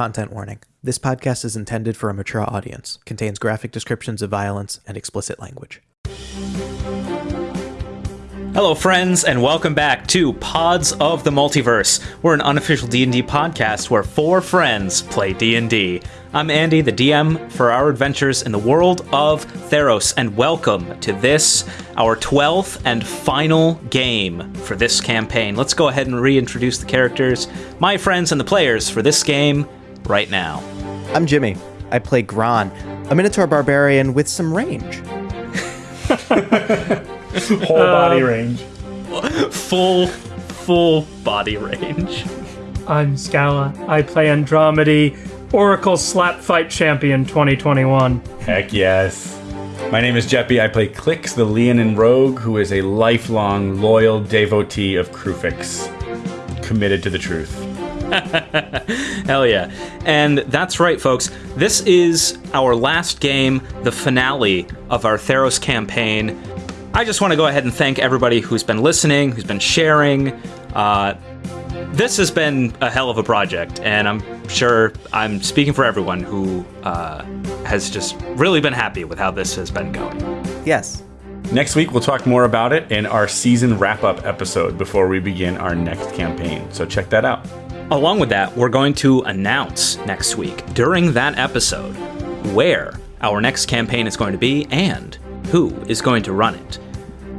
Content warning. This podcast is intended for a mature audience, contains graphic descriptions of violence and explicit language. Hello friends and welcome back to Pods of the Multiverse. We're an unofficial D&D podcast where four friends play D&D. I'm Andy, the DM for our adventures in the world of Theros and welcome to this our 12th and final game for this campaign. Let's go ahead and reintroduce the characters, my friends and the players for this game right now. I'm Jimmy. I play Gron, a Minotaur barbarian with some range. Whole body um, range. Full full body range. I'm Scala. I play Andromedy, Oracle Slap Fight Champion 2021. Heck yes. My name is Jeppy. I play Clix, the Leonin rogue, who is a lifelong loyal devotee of Kruphix, committed to the truth. Hell yeah. And that's right, folks. This is our last game, the finale of our Theros campaign. I just want to go ahead and thank everybody who's been listening, who's been sharing. Uh, this has been a hell of a project, and I'm sure I'm speaking for everyone who uh, has just really been happy with how this has been going. Yes. Next week, we'll talk more about it in our season wrap up episode before we begin our next campaign. So check that out. Along with that, we're going to announce next week during that episode where our next campaign is going to be and who is going to run it.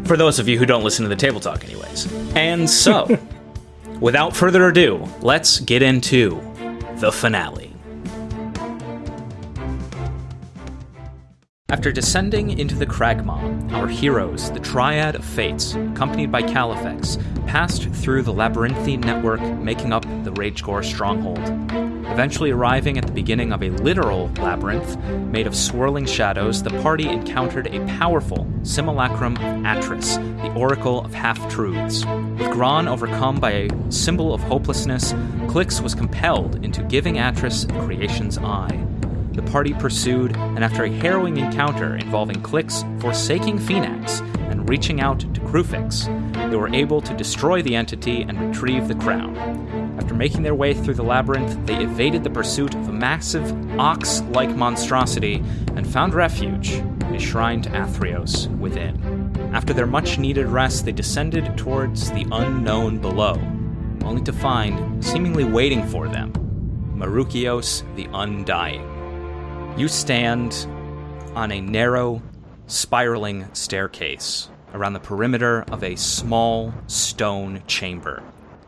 For those of you who don't listen to the table talk, anyways. And so, without further ado, let's get into the finale. After descending into the Cragmaw, our heroes, the Triad of Fates, accompanied by Califex, passed through the labyrinthine network making up the Ragegore stronghold. Eventually arriving at the beginning of a literal labyrinth made of swirling shadows, the party encountered a powerful simulacrum of Atris, the Oracle of Half Truths. With Gron overcome by a symbol of hopelessness, Clix was compelled into giving Atris creation's eye. The party pursued, and after a harrowing encounter involving Clix forsaking Phenax and reaching out to Kruphix, they were able to destroy the entity and retrieve the crown. After making their way through the labyrinth, they evaded the pursuit of a massive ox like monstrosity and found refuge in a shrine to Athreos within. After their much needed rest, they descended towards the unknown below, only to find, seemingly waiting for them, Marukios the Undying. You stand on a narrow, spiraling staircase around the perimeter of a small stone chamber,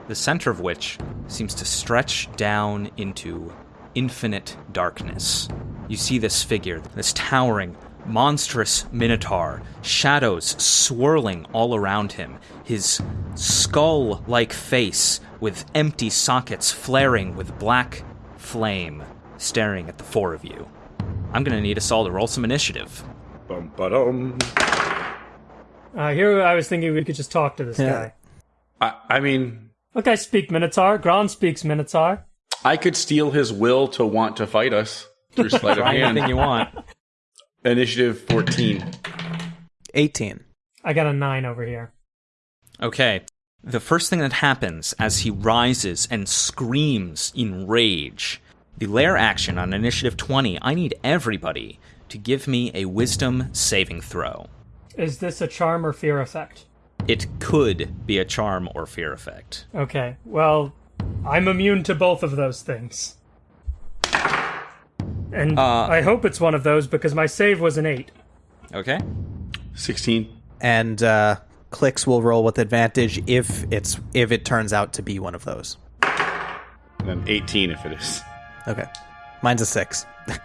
the center of which seems to stretch down into infinite darkness. You see this figure, this towering, monstrous minotaur, shadows swirling all around him, his skull like face with empty sockets flaring with black flame staring at the four of you. I'm gonna need us all to roll some initiative. Bum, ba-dum. Uh, here I was thinking we could just talk to this Yeah. guy. I, I mean, Look, I speak Minotaur. Gron speaks Minotaur. I could steal his will to want to fight us through sleight of Try anything you want. Initiative 14. 18. I got a nine over here. Okay. The first thing that happens as he rises and screams in rage, the lair action on initiative 20, I need everybody to give me a wisdom saving throw. Is this a charm or fear effect? It could be a charm or fear effect. Okay, well, I'm immune to both of those things. And Uh, I hope it's one of those because my save was an eight. Okay? 16. And uh, Clix will roll with advantage if it's if it turns out to be one of those. And then 18 if it is. Okay. Mine's a six.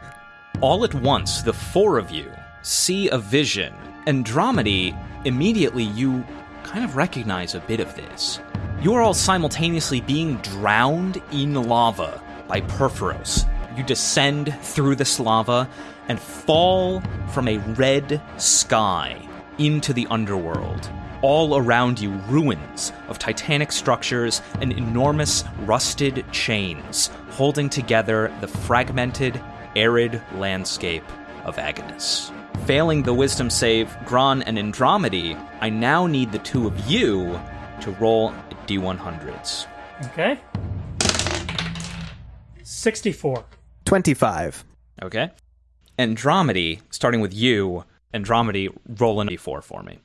All at once, the four of you see a vision. Andromedy, immediately you kind of recognize a bit of this. You are all simultaneously being drowned in lava by Purphoros. You descend through this lava and fall from a red sky into the underworld. All around you, ruins of titanic structures and enormous rusted chains holding together the fragmented, arid landscape of Agonus. Failing the wisdom save, Gron and Andromedy, I now need the two of you to roll d100s. Okay. 64. 25. Okay. Andromedy, starting with you, Andromedy, roll an d4 for me.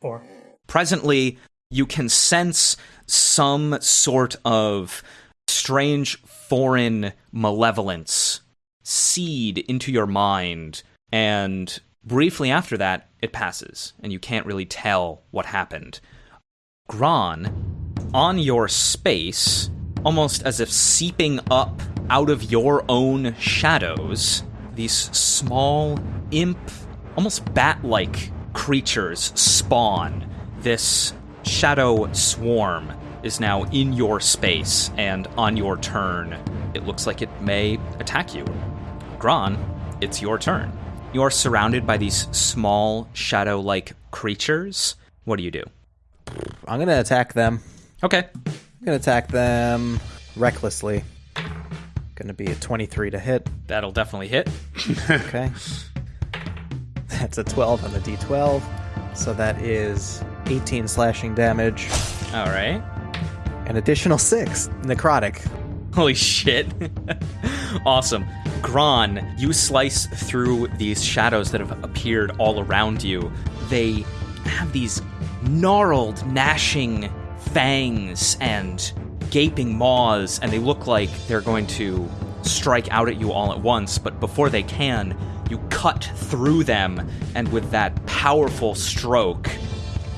4. Presently, you can sense some sort of strange foreign malevolence seed into your mind, and briefly after that, it passes, and you can't really tell what happened. Gron, on your space, almost as if seeping up out of your own shadows, these small, imp, almost bat like creatures spawn. This shadow swarm is now in your space, and on your turn, it looks like it may attack you. Gron, it's your turn. You're surrounded by these small, shadow like creatures. What do you do? I'm going to attack them. Okay. I'm going to attack them recklessly. Going to be a 23 to hit. That'll definitely hit. Okay. That's a 12 on the d12. So that is 18 slashing damage. All right. An additional 6 necrotic. Holy shit. awesome. Gron, you slice through these shadows that have appeared all around you. They have these gnarled, gnashing fangs and gaping maws, and they look like they're going to strike out at you all at once. But before they can, you cut through them, and with that powerful stroke,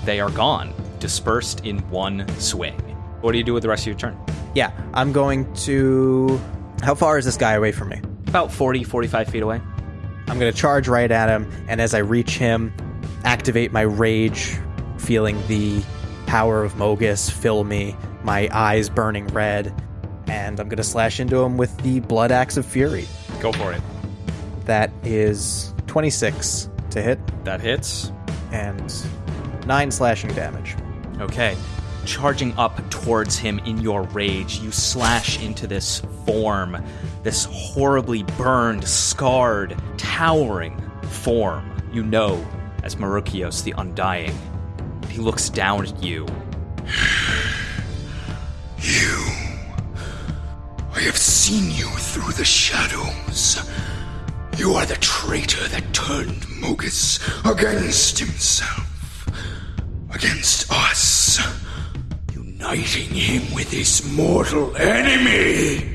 they are gone, dispersed in one swing. What do you do with the rest of your turn? Yeah, I'm going to. How far is this guy away from me? About 40, 45 feet away. I'm going to charge right at him, and as I reach him, activate my rage, feeling the power of Mogis fill me, my eyes burning red, and I'm going to slash into him with the Blood Axe of Fury. Go for it. That is 26 to hit That hits. and 9 slashing damage. Okay. Charging up towards him in your rage, you slash into this form, this horribly burned, scarred, towering form you know as Marukios the Undying. He looks down at you. You. I have seen you through the shadows. You are the traitor that turned Mogis against himself. Against us. Uniting him with his mortal enemy.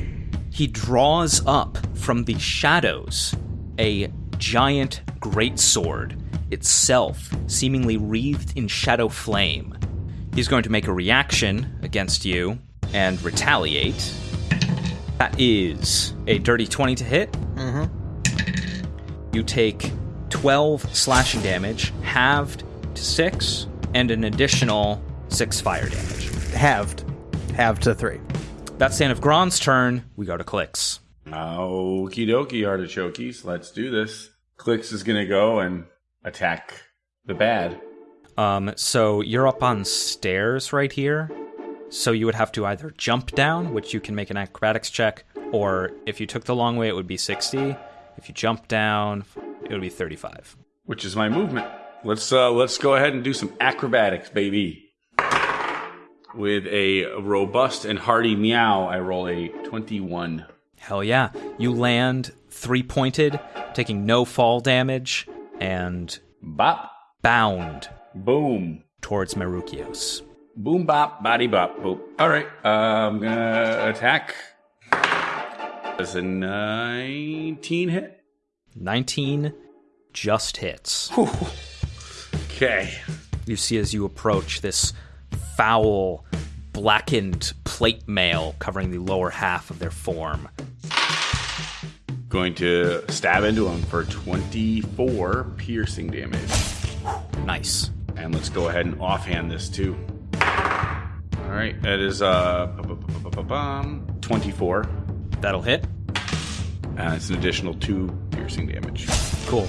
He draws up from the shadows a giant greatsword, itself seemingly wreathed in shadow flame. He's going to make a reaction against you and retaliate. That is a dirty 20 to hit. Mm-hmm. You take 12 slashing damage, halved to 6, and an additional 6 fire damage. Halved. Halved to 3. That's the end of Gron's turn. We go to Clix. Okie dokie, artichokes. Let's do this. Clix is gonna go and attack the bad. Um, so you're up on stairs right here. So you would have to either jump down, which you can make an acrobatics check, or if you took the long way, it would be 60. If you jump down, it'll be 35. which is my movement. Let's uh, let's go ahead and do some acrobatics, baby. With a robust and hearty meow, I roll a twenty-one. Hell yeah. You land three pointed, taking no fall damage, and Bop, bound boom, towards Marukios. boom, bop, body bop, boop. All right, uh, I'm gonna attack. That's a nineteen hit. 19 just hits. Okay. You see as you approach this foul, blackened plate mail covering the lower half of their form. Going to stab into him for twenty-four piercing damage. Nice. And let's go ahead and offhand this too. All right, that is uh, bu- bu- bu- bu- bu- bum, 24. That'll hit. And it's an additional two piercing damage. Cool.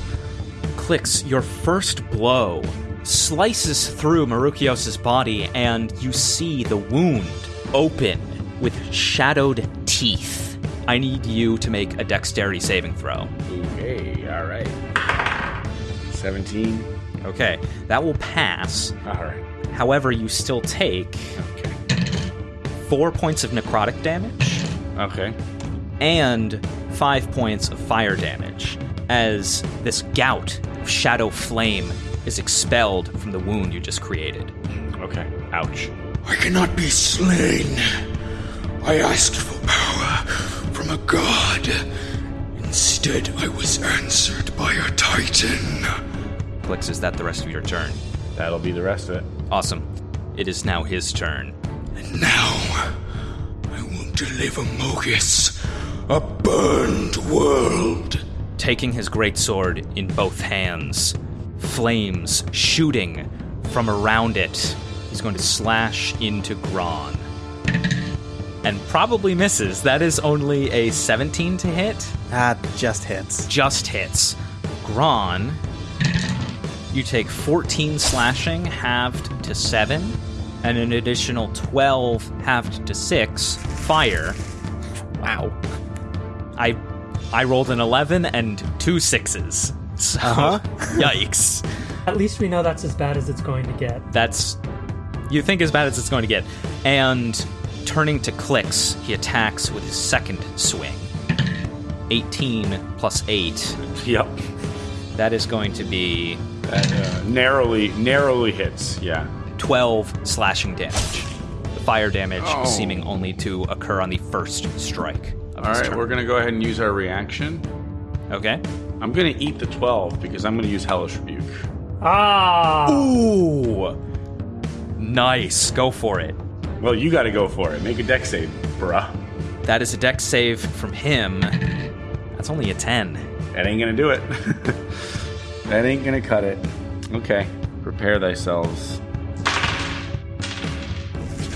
Clix, your first blow slices through Marukios' body, and you see the wound open with shadowed teeth. I need you to make a dexterity saving throw. Okay, all right. 17. Okay, that will pass. All right. However, you still take Okay. four points of necrotic damage. Okay. And five points of fire damage as this gout of shadow flame is expelled from the wound you just created. Okay. Ouch. I cannot be slain. I asked for power from a god. Instead, I was answered by a titan. Clix, is that the rest of your turn? That'll be the rest of it. Awesome. It is now his turn. And now, I will deliver Mogis a burned world. Taking his greatsword in both hands, flames shooting from around it. He's going to slash into Gron. And probably misses. That is only a 17 to hit. Ah, just hits. Just hits. Gron, you take 14 slashing, halved to 7, and an additional 12, halved to 6, fire. Wow. I I rolled an 11 and two sixes. So, Uh-huh. yikes. At least we know that's as bad as it's going to get. That's you think as bad as it's going to get. And turning to Clix, he attacks with his second swing. 18 plus 8. Yep. That is going to be That uh, narrowly, narrowly hits. Yeah. 12 slashing damage. The fire damage Oh. seeming only to occur on the first strike. Of All his right, turn. we're gonna go ahead and use our reaction. Okay. I'm gonna eat the 12 because I'm gonna use Hellish Rebuke. Ah! Ooh. Nice. Go for it. Well, you got to go for it. Make a deck save, bruh. That is a deck save from him. That's only a 10. That ain't gonna do it. that ain't gonna cut it. Okay, prepare thyselves.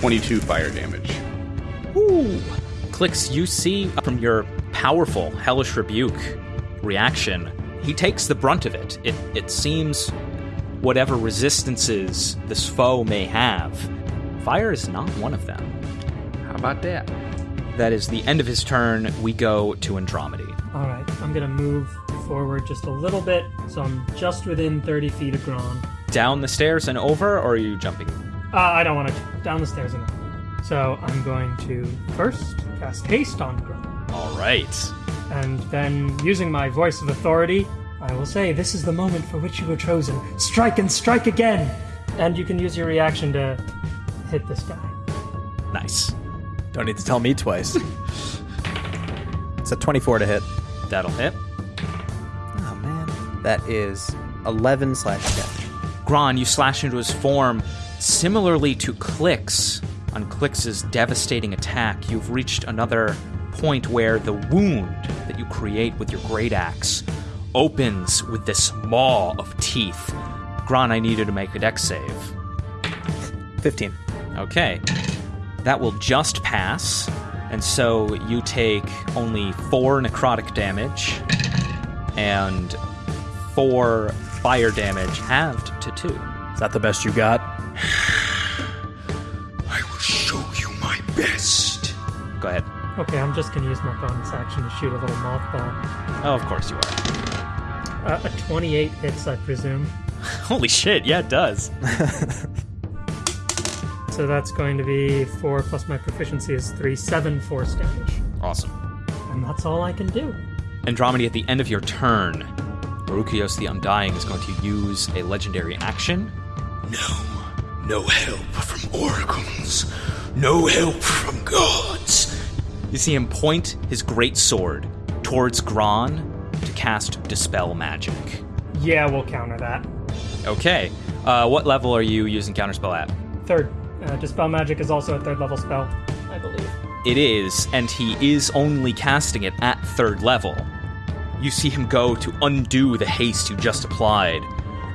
22 fire damage. Ooh. Clix, you see from your powerful Hellish Rebuke reaction, he takes the brunt of it. It, it seems whatever resistances this foe may have, fire is not one of them. How about that? That is the end of his turn. We go to Andromedy. All right, I'm gonna move forward just a little bit, so I'm just within 30 feet of Gron. Down the stairs and over, or are you jumping? Uh, I don't want to down the stairs and so I'm going to first cast haste on Gron, All right. and then using my voice of authority, I will say, "This is the moment for which you were chosen. Strike and strike again!" And you can use your reaction to hit this guy. Nice. Don't need to tell me twice. it's a 24 to hit. That'll hit. Oh man. That is 11 slash damage. Gron, you slash into his form. Similarly to Clix, on Clix's devastating attack, you've reached another point where the wound that you create with your great axe opens with this maw of teeth. Gron, I need you to make a dex save. 15. Okay. That will just pass. And so you take only four necrotic damage and four fire damage, halved to two. Is that the best you got? best. Go ahead. Okay, I'm just gonna use my bonus action to shoot a little mothball. Oh, of course you are. Uh, a 28 hits, I presume. Holy shit, yeah, it does. So that's going to be 4 plus my proficiency is 3, 7 force damage. Awesome. And that's all I can do. Andromedy, at the end of your turn, Marukios the Undying is going to use a legendary action. No, no help from oracles. No help from gods. You see him point his great sword towards Gron to cast Dispel Magic. Yeah, we'll counter that. Okay. Uh, what level are you using Counterspell at? Third, uh, Dispel Magic is also a third level spell, I believe. It is, and he is only casting it at third level. You see him go to undo the haste you just applied.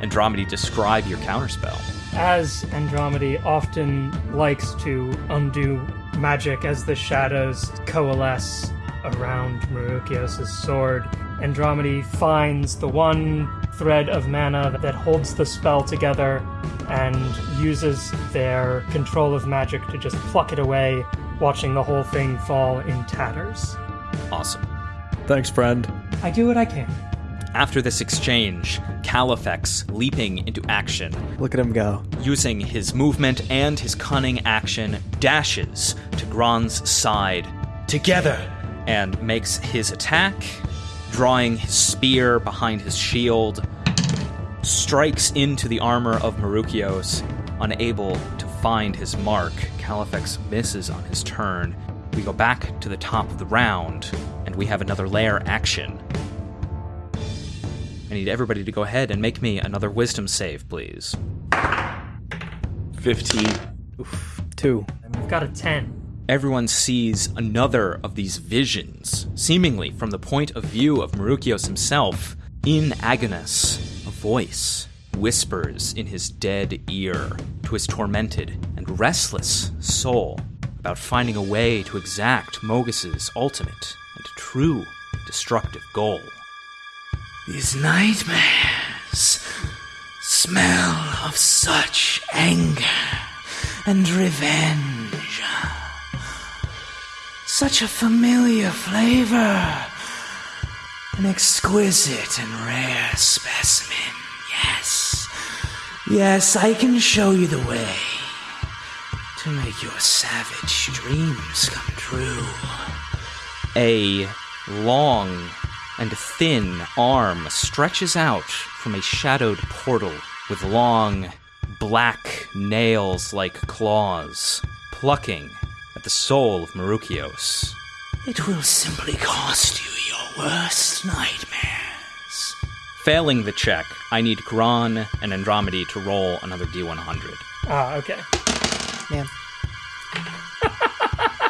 Andromedy, describe your counterspell. As Andromedy often likes to undo magic as the shadows coalesce around Marukios' sword, Andromedy finds the one thread of mana that holds the spell together and uses their control of magic to just pluck it away, watching the whole thing fall in tatters. Awesome. Thanks, friend. I do what I can. After this exchange, Califex, leaping into action, Look at him go. using his movement and his cunning action, dashes to Gron's side. Together, and makes his attack, drawing his spear behind his shield, strikes into the armor of Marukios, unable to find his mark. Califex misses on his turn. We go back to the top of the round, and we have another lair action. I need everybody to go ahead and make me another wisdom save, please. 15. Two. We've got a 10. Everyone sees another of these visions, seemingly from the point of view of Marukios himself. In Agonis, a voice whispers in his dead ear to his tormented and restless soul about finding a way to exact Mogis's ultimate and true destructive goal. These nightmares smell of such anger and revenge. Such a familiar flavor. An exquisite and rare specimen. Yes. Yes, I can show you the way to make your savage dreams come true. A long and a thin arm stretches out from a shadowed portal with long, black nails like claws, plucking at the soul of Marukios. It will simply cost you your worst nightmares. Failing the check, I need Gron and Andromedy to roll another D100. Ah, okay. Man.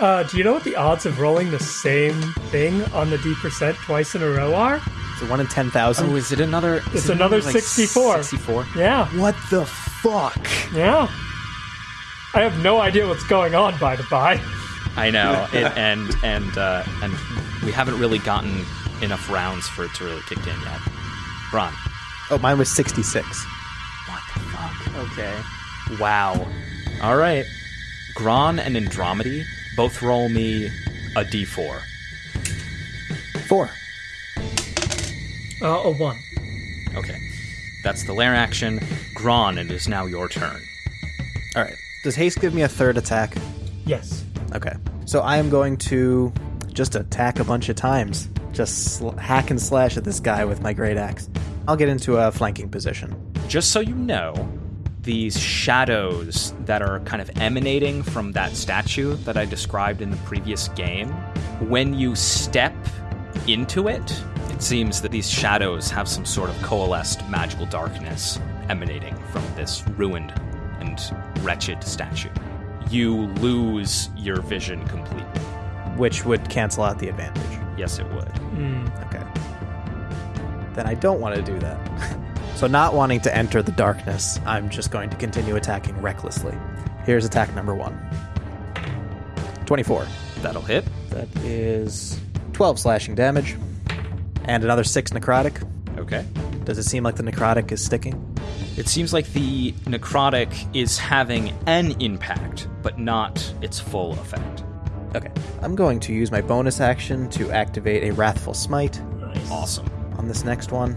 Uh, do you know what the odds of rolling the same thing on the D percent twice in a row are? Is it one in 10,000? Oh, is it another? is It's it another like 64. 64? Yeah, what the fuck? yeah. I have no idea what's going on, by the by. I know, it, and and uh, and we haven't really gotten enough rounds for it to really kick in yet. Ron, Oh, mine was 66. what the fuck? Okay, wow. All right, Gron and Andromedy both roll me a d4. Four. Uh, a one. Okay, that's the lair action. Gron, it is now your turn. All right. Does haste give me a third attack? Yes. Okay. So I am going to just attack a bunch of times. Just sl- hack and slash at this guy with my great axe. I'll get into a flanking position. Just so you know, these shadows that are kind of emanating from that statue that I described in the previous game, when you step into it, it seems that these shadows have some sort of coalesced magical darkness emanating from this ruined and wretched statue. You lose your vision completely. which would cancel out the advantage. Yes, it would. Hmm, okay. Then I don't want to do that. so, not wanting to enter the darkness, I'm just going to continue attacking recklessly. Here's attack number one 24. That'll hit. That is 12 slashing damage. And another 6 necrotic. Okay. Does it seem like the necrotic is sticking? It seems like the necrotic is having an impact, but not its full effect. Okay. I'm going to use my bonus action to activate a Wrathful Smite Awesome. on this next one.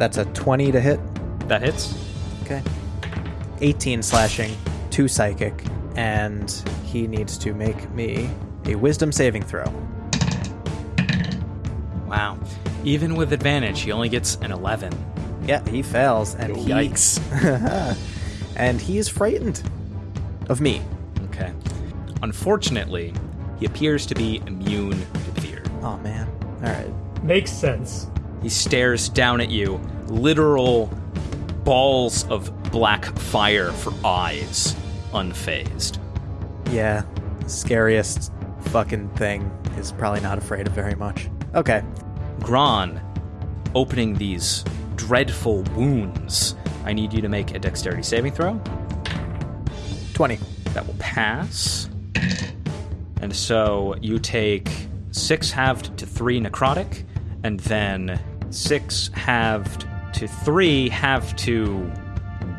That's a 20 to hit. That hits. Okay. 18 slashing, 2 psychic, and he needs to make me a wisdom saving throw. Wow. Even with advantage, he only gets an 11. Yeah, he fails, and he yikes. and he is frightened of me. Okay. Unfortunately, he appears to be immune to fear. Oh man. All right. Makes sense. He stares down at you, literal balls of black fire for eyes, unfazed. Yeah. Scariest fucking thing is probably not afraid of very much. Okay. Gron, opening these dreadful wounds. I need you to make a dexterity saving throw. 20. That will pass. And so you take six halved to three necrotic, and then six halved to three halved to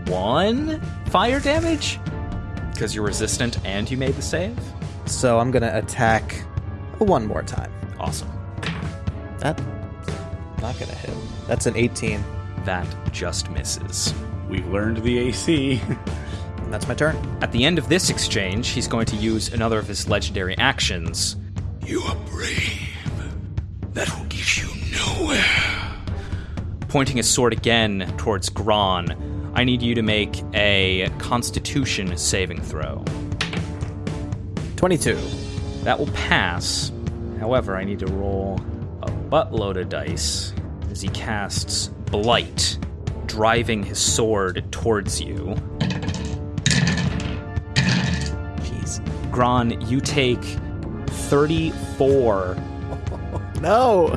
one fire damage? Because you're resistant and you made the save? So I'm going to attack one more time. Awesome. That not going to hit. That's an 18. That just misses. We've learned the AC. And that's my turn. At the end of this exchange, he's going to use another of his legendary actions. You are brave. That will get you nowhere. Pointing his sword again towards Gron, I need you to make a Constitution saving throw. 22. That will pass. However, I need to roll a buttload of dice as he casts Blight, driving his sword towards you. Jeez. Gron, you take 34 No!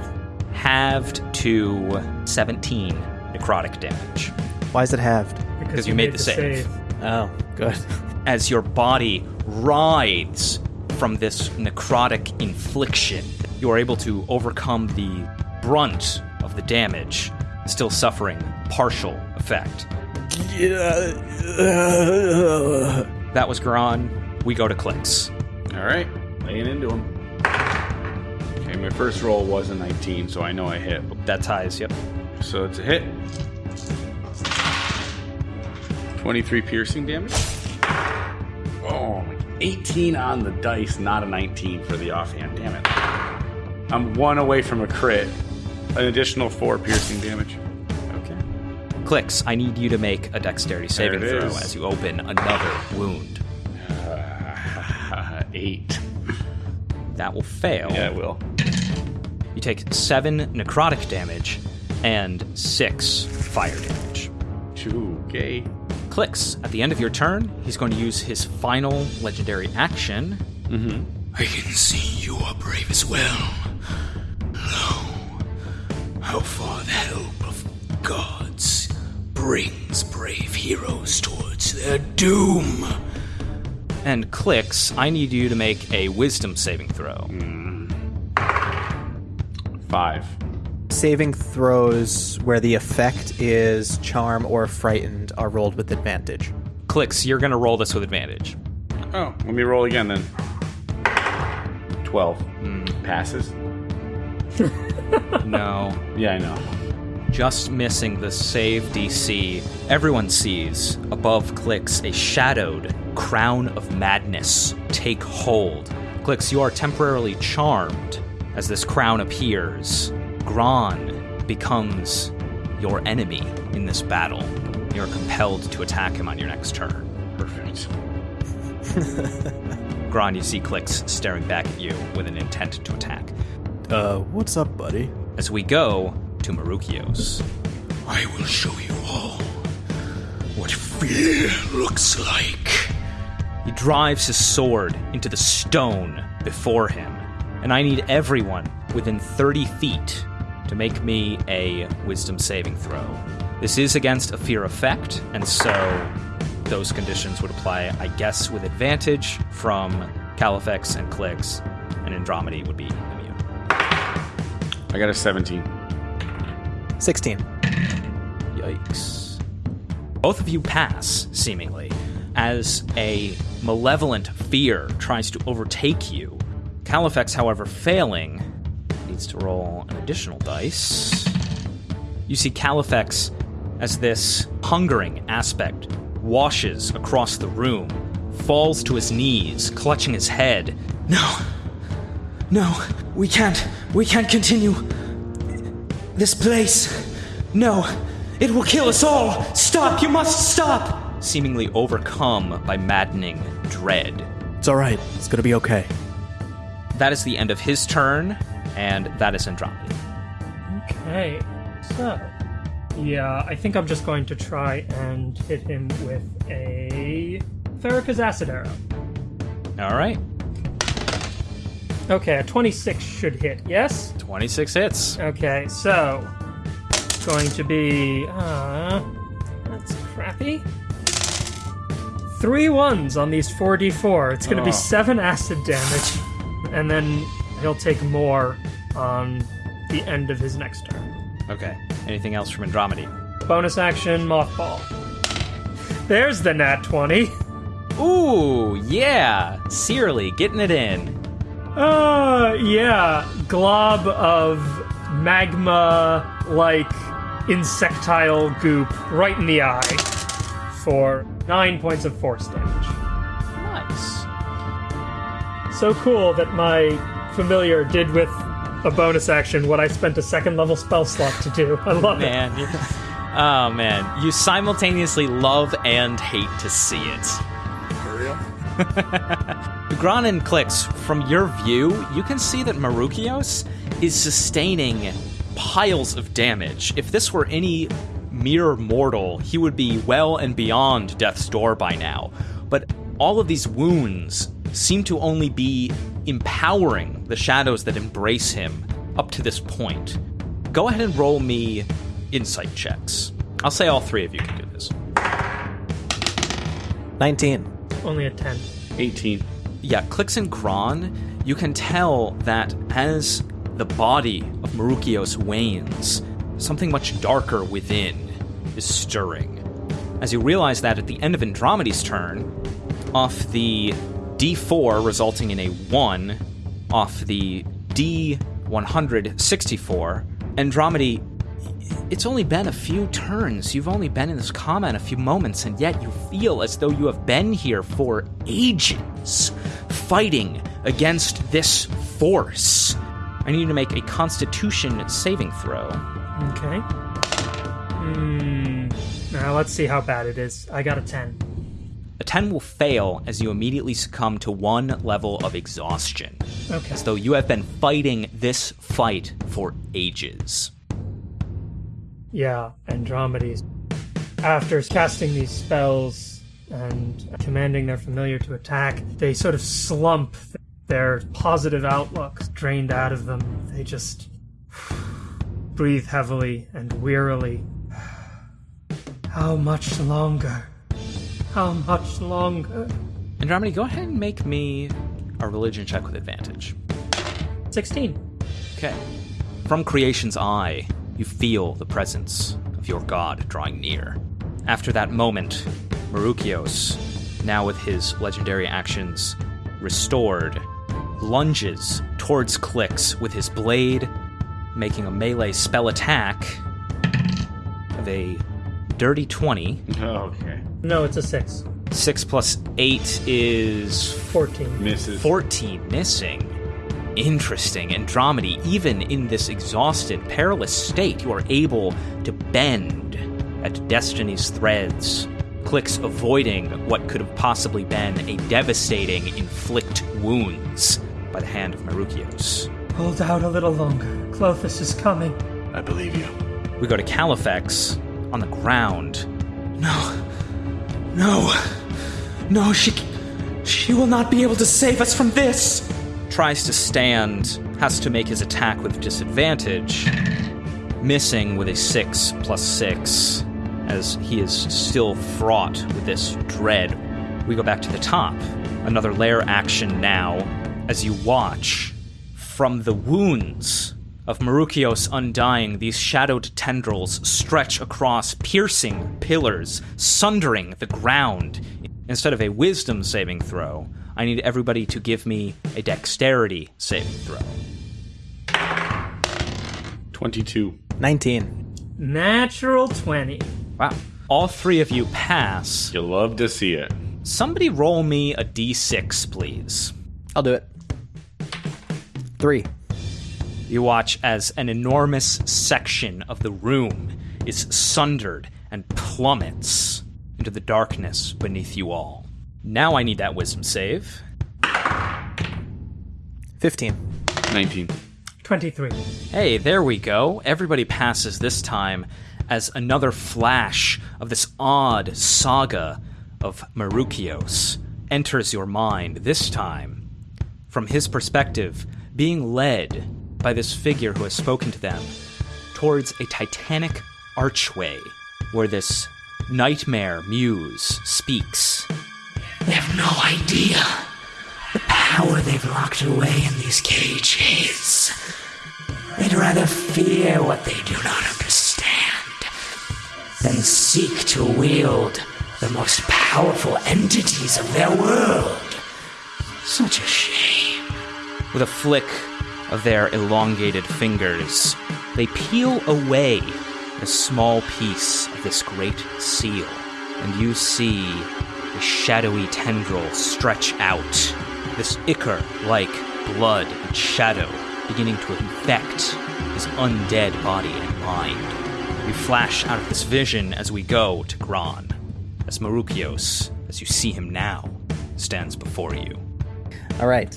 halved to 17 necrotic damage. Why is it halved? Because you made the save. Oh, good. as your body writhes from this necrotic infliction. You are able to overcome the brunt of the damage, still suffering partial effect. That was Gron. We go to Clix. All right, laying into him. Okay, my first roll was a 19, so I know I hit. That ties, yep. So it's a hit. 23 piercing damage. Oh, 18 on the dice, not a 19 for the offhand. Damn it. I'm one away from a crit. An additional four piercing damage. Okay. Clix, I need you to make a dexterity saving throw is. as you open another wound. Uh, eight. That will fail. Yeah, it will. You take seven necrotic damage and six fire damage. Two, okay. Clix, at the end of your turn, he's going to use his final legendary action. Mm-hmm. I can see you are brave as well. Lo, how far the help of gods brings brave heroes towards their doom. And Clix, I need you to make a wisdom saving throw. Five. Saving throws where the effect is charm or frightened are rolled with advantage. Clix, you're going to roll this with advantage. Oh, let me roll again then. 12. Hmm. Passes? No. Yeah, I know. Just missing the save DC. Everyone sees above Clix a shadowed crown of madness take hold. Clix, you are temporarily charmed as this crown appears. Gron becomes your enemy in this battle. You're compelled to attack him on your next turn. Perfect. Gron, you see Clix staring back at you with an intent to attack. Uh, what's up, buddy? As we go to Marukios. I will show you all what fear looks like. He drives his sword into the stone before him, and I need everyone within 30 feet to make me a wisdom saving throw. This is against a fear effect, and so those conditions would apply, I guess, with advantage from Califex and Clix, and Andromedy would be immune. I got a 17. 16. Yikes. Both of you pass, seemingly, as a malevolent fear tries to overtake you. Califex, however, failing, needs to roll an additional dice. You see Califex as this hungering aspect washes across the room, falls to his knees, clutching his head. No. No, we can't. We can't continue. This place. No. It will kill us all. Stop. You must stop. Seemingly overcome by maddening dread. It's alright. It's gonna be okay. That is the end of his turn, and that is Andromeda. Okay, so yeah, I think I'm just going to try and hit him with a Farrakhan's acid arrow. All right, Okay, a 26 should hit. Yes. 26 hits. Okay, so going to be uh, that's crappy. Three ones on these 4d4. It's going to Oh. be seven acid damage, and then he'll take more on the end of his next turn. Okay. Anything else from Andromedy? Bonus action, mothball. There's the nat 20. Ooh, yeah. Searly getting it in. Uh, yeah, glob of magma like insectile goop right in the eye. for nine points of force damage. Nice. So cool that my familiar did with a bonus action what I spent a second level spell slot to do. I love it. Man. you- oh, man. You simultaneously love and hate to see it. For real? Granin Clix. From your view, you can see that Marukios is sustaining piles of damage. If this were any mere mortal, he would be well and beyond death's door by now. But all of these wounds seem to only be empowering the shadows that embrace him up to this point. Go ahead and roll me insight checks. I'll say all three of you can do this. 19. Only a 10. 18. yeah, Clix and Kron, you can tell that as the body of Marukios wanes, something much darker within is stirring. As you realize that at the end of Andromeda's turn, off the D4 resulting in a 1, off the D164, Andromeda it's only been a few turns. You've only been in this combat a few moments, and yet you feel as though you have been here for ages, fighting against this force. I need you to make a Constitution saving throw. Okay. Hmm. Now let's see how bad it is. I got a 10. A 10 will fail as you immediately succumb to one level of exhaustion, Okay. as though you have been fighting this fight for ages. Yeah, Andromedes. After casting these spells and commanding their familiar to attack, they sort of slump. Their positive outlook drained out of them. They just breathe heavily and wearily. How much longer? How much longer? Andromeda, go ahead and make me a religion check with advantage. 16. Okay. From creation's eye, you feel the presence of your god drawing near. After that moment, Marukios, now with his legendary actions restored, lunges towards Clix with his blade, making a melee spell attack of a dirty 20. Okay. No, it's a 6. 6 plus 8 is 14. Misses. 14 missing. Interesting. Andromeda, even in this exhausted, perilous state, you are able to bend at destiny's threads. Clix avoiding what could have possibly been a devastating inflict wounds by the hand of Marukios. Hold out a little longer. Klothys is coming. I believe you. We go to Califex on the ground. No. No. No, she. She will not be able to save us from this! Tries to stand, has to make his attack with disadvantage. Missing with a 6 plus 6, as he is still fraught with this dread. We go back to the top. Another lair action now, as you watch from the wounds of Marukios undying, these shadowed tendrils stretch across, piercing pillars, sundering the ground. Instead of a wisdom saving throw, I need everybody to give me a dexterity saving throw. 22. 19. Natural 20. Wow. All three of you pass. You love to see it. Somebody roll me a d6, please. I'll do it. Three. You watch as an enormous section of the room is sundered and plummets into the darkness beneath you all. Now I need that wisdom save. 15. 19. 23. Hey, there we go. Everybody passes this time as another flash of this odd saga of Marukios enters your mind, this time from his perspective, being led by this figure who has spoken to them towards a titanic archway where this nightmare muse speaks. They have no idea the power they've locked away in these cages. They'd rather fear what they do not understand than seek to wield the most powerful entities of their world. Such a shame. With a flick of their elongated fingers, they peel away a small piece of this great seal and you see a shadowy tendril stretch out. This ichor like blood and shadow beginning to infect his undead body and mind. We flash out of this vision as we go to Gran, as Marukios, as you see him now, stands before you. All right.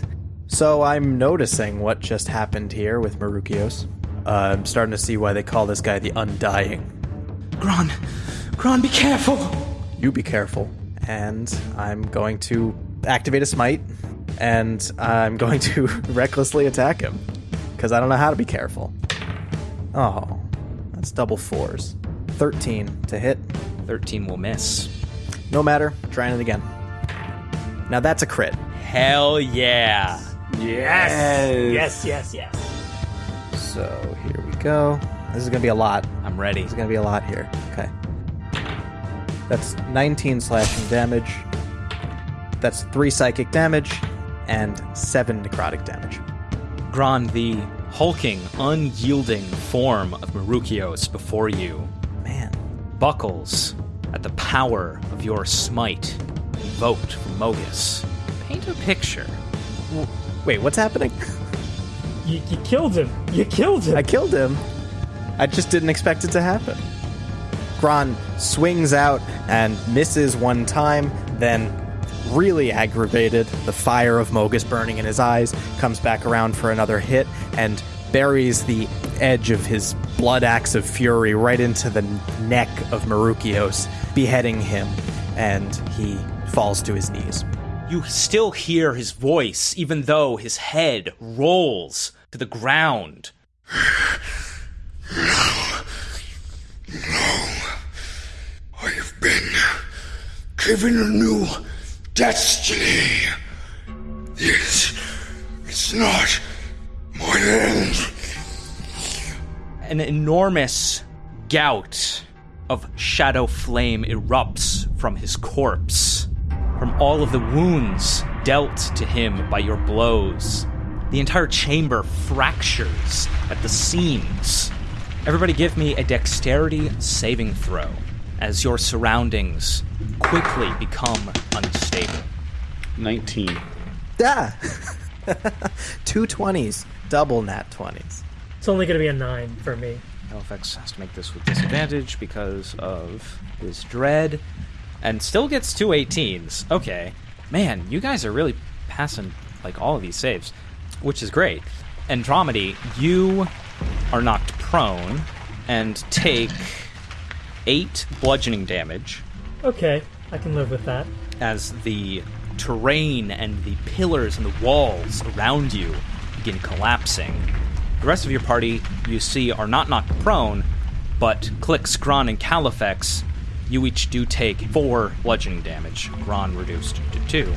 So I'm noticing what just happened here with Marukios. Uh, I'm starting to see why they call this guy the Undying. Gron, Gron, be careful. You be careful. And I'm going to activate a smite, and I'm going to recklessly attack him. Because I don't know how to be careful. Oh, that's double fours. 13 to hit. 13 will miss. No matter, trying it again. Now that's a crit. Hell yeah! Yes, yes, yes. Yes. So here we go. This is going to be a lot. I'm ready. There's gonna be a lot here. Okay. That's 19 slashing damage. That's 3 psychic damage and 7 necrotic damage. Gron, the hulking, unyielding form of Marukios before you Man. buckles at the power of your smite invoked from Mogis. Paint a picture. Wait, what's happening? You, you killed him. You killed him. I killed him. I just didn't expect it to happen. Gron swings out and misses one time, then, really aggravated, the fire of Mogis burning in his eyes, comes back around for another hit and buries the edge of his blood axe of fury right into the neck of Marukios, beheading him, and he falls to his knees. You still hear his voice, even though his head rolls to the ground. No. No. I have been given a new destiny. This is not my end. An enormous gout of shadow flame erupts from his corpse, from all of the wounds dealt to him by your blows. The entire chamber fractures at the seams. Everybody, give me a dexterity saving throw as your surroundings quickly become unstable. 19. Ah! Two 20s, double nat 20s. It's only going to be a nine for me. Califex has to make this with disadvantage because of his dread, and still gets two 18s. Okay, man, you guys are really passing like all of these saves, which is great. Andromedy, you are knocked prone and take eight bludgeoning damage Okay, I can live with that. as the terrain and the pillars and the walls around you begin collapsing. The rest of your party, you see, are not knocked prone, but Clix, Gron, and Califex, you each do take four bludgeoning damage. Gron reduced to two.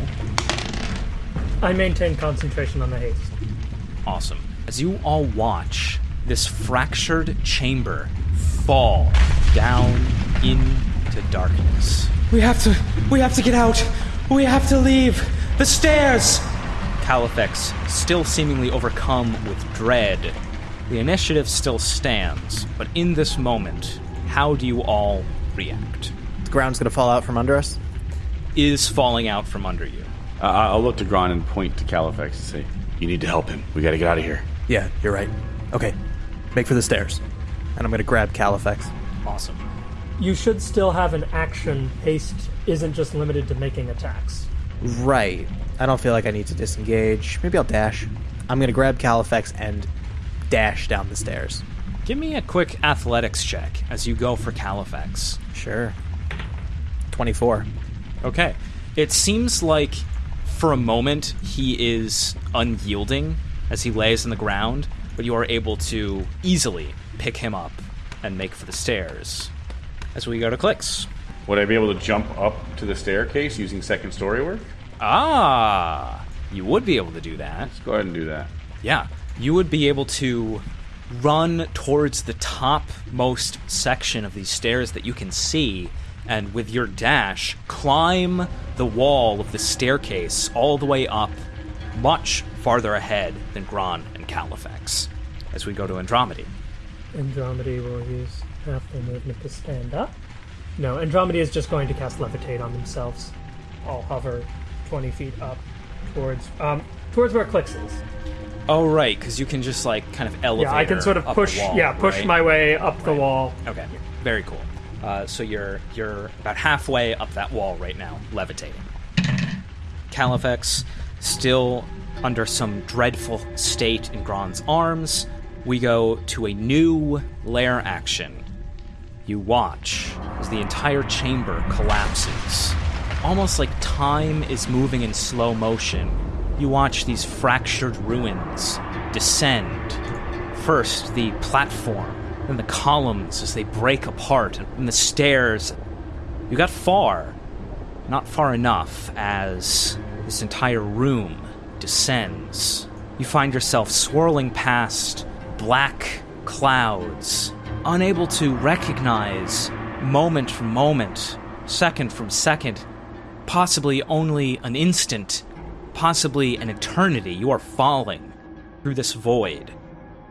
I maintain concentration on the haste. Awesome. As you all watch this fractured chamber fall down into darkness. We have to, we have to get out. We have to leave. The stairs. Califex, still seemingly overcome with dread. The initiative still stands, but in this moment, how do you all react? The ground's gonna fall out from under us. Is falling out from under you. Uh, I'll look to Gron and point to Califex and say, You need to help him. We gotta get out of here. Yeah, you're right. Okay, make for the stairs. And I'm gonna grab Califex. Awesome. You should still have an action. Haste isn't just limited to making attacks. Right. I don't feel like I need to disengage. Maybe I'll dash. I'm gonna grab Califex and dash down the stairs. Give me a quick athletics check as you go for Califex. Sure. 24. Okay. It seems like for a moment he is unyielding as he lays on the ground, but you are able to easily pick him up and make for the stairs. As we go to Clix. Would I be able to jump up to the staircase using second story work? Ah, you would be able to do that. Let's go ahead and do that. Yeah, you would be able to run towards the topmost section of these stairs that you can see, and with your dash, climb the wall of the staircase all the way up, much farther ahead than Gron and Califex. As we go to Andromedy. Andromedy will use half their movement to stand up. No, Andromeda is just going to cast Levitate on themselves. I'll hover 20 feet up towards um, towards where Clix is. Oh, right, because you can just like kind of elevate. Yeah, I can sort of push. wall, yeah, push right? my way up the wall. Okay, very cool. Uh, so you're you're about halfway up that wall right now, levitating. Califex, still under some dreadful state in Gron's arms, we go to a new lair action. You watch as the entire chamber collapses. Almost like time is moving in slow motion. You watch these fractured ruins descend. First, the platform, then the columns as they break apart, and the stairs. You got far, not far enough as this entire room descends. You find yourself swirling past black clouds, unable to recognize moment from moment, second from second, possibly only an instant, possibly an eternity. You are falling through this void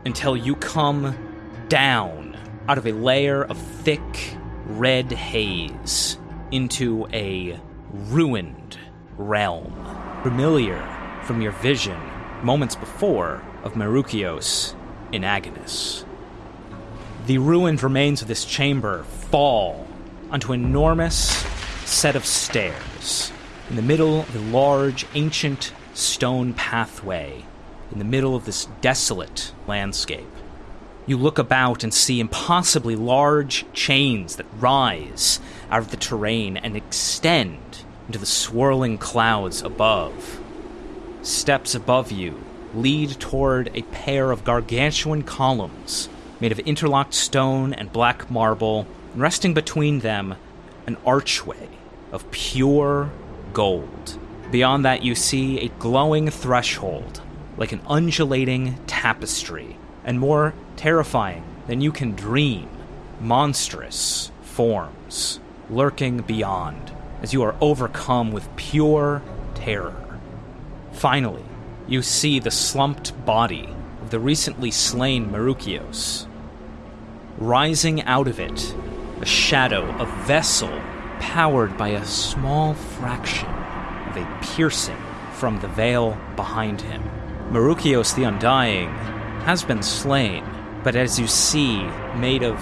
until you come down out of a layer of thick red haze into a ruined realm, familiar from your vision moments before of Marukios in Agonas. The ruined remains of this chamber fall onto an enormous set of stairs in the middle of a large, ancient stone pathway in the middle of this desolate landscape. You look about and see impossibly large chains that rise out of the terrain and extend into the swirling clouds above. Steps above you lead toward a pair of gargantuan columns made of interlocked stone and black marble, and resting between them, an archway of pure gold. Beyond that, you see a glowing threshold, like an undulating tapestry, and more terrifying than you can dream, monstrous forms lurking beyond as you are overcome with pure terror. Finally, you see the slumped body of the recently slain Marukios. Rising out of it, a shadow, a vessel powered by a small fraction of a piercing from the veil behind him. Marukios the Undying has been slain, but as you see, made of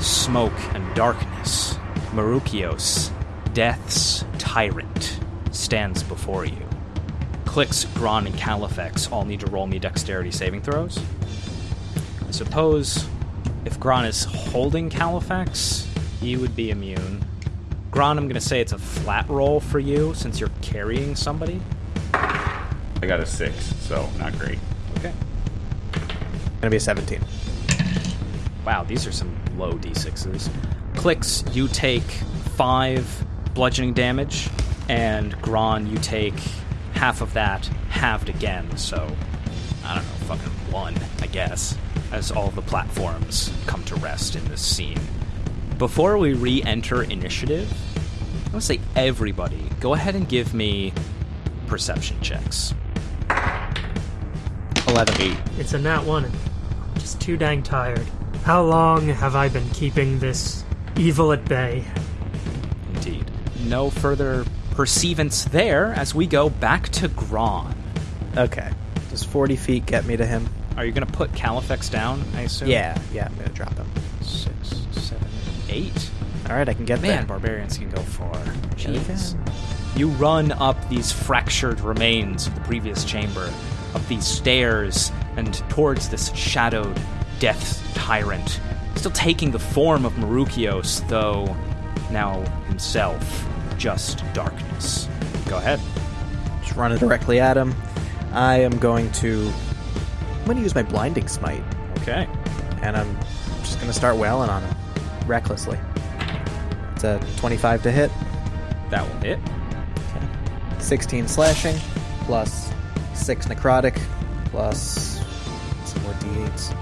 smoke and darkness, Marukios, Death's tyrant, stands before you. Clix, Gron, and Califex all need to roll me dexterity saving throws. I suppose if Gron is holding Califex, he would be immune. Gron, I'm going to say it's a flat roll for you since you're carrying somebody. I got a six, so not great. Okay. Gonna be a 17. Wow, these are some low d6s. Clix, you take five bludgeoning damage, and Gron, you take half of that halved again, so I don't know, fucking one, I guess, as all the platforms come to rest in this scene. Before we re enter initiative, I want to say everybody, go ahead and give me perception checks. 11. It's a nat one. I'm just too dang tired. How long have I been keeping this evil at bay? Indeed. No further perceivance there as we go back to Gron. Okay. Does 40 feet get me to him? Are you going to put Califex down, I assume? Yeah, yeah, I'm gonna drop him. Six, seven, eight. All right, I can get Man, there. barbarians can go. Sure Jeez. You run up these fractured remains of the previous chamber, up these stairs, and towards this shadowed death tyrant, still taking the form of Marukios, though now himself just darkness. Go ahead. Just running directly at him. I am going to. I'm going to use my blinding smite, Okay. and I'm just going to start wailing on him recklessly. It's a 25 to hit, That will hit. Okay. 16 slashing, plus 6 necrotic, plus some more d8s.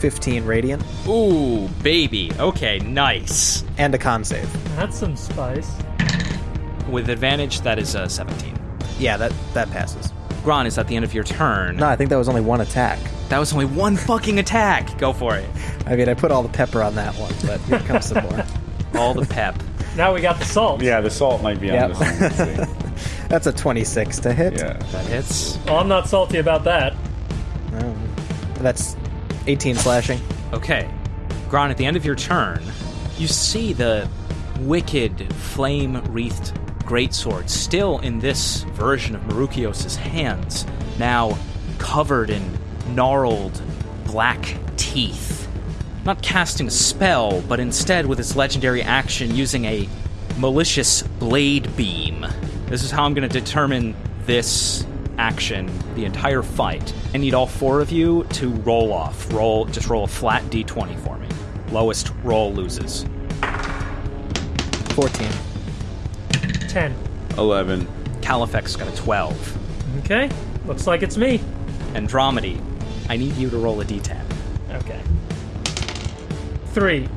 15 radiant, Ooh, baby. Okay, nice. and a con save. That's some spice. With advantage, that is a 17. Yeah, that that passes. Gron, is at the end of your turn. No, I think that was only one attack. That was only one fucking attack. Go for it. I mean, I put all the pepper on that one, but here comes some more. all the pep. Now we got the salt. Yeah, the salt might be on Yep. this one. That's a 26 to hit. Yeah. That hits. Well, I'm not salty about that. Oh. That's 18 slashing. Okay. Gron, at the end of your turn, you see the wicked flame wreathed greatsword still in this version of Marukios' hands, now covered in gnarled black teeth. Not casting a spell, but instead with its legendary action using a malicious blade beam. This is how I'm going to determine this action the entire fight. I need all four of you to roll off. Roll just roll a flat d20 for me. Lowest roll loses. 14. 10. 11. Califex got a 12. Okay. Looks like it's me. Andromedy, I need you to roll a d10. Okay. Three.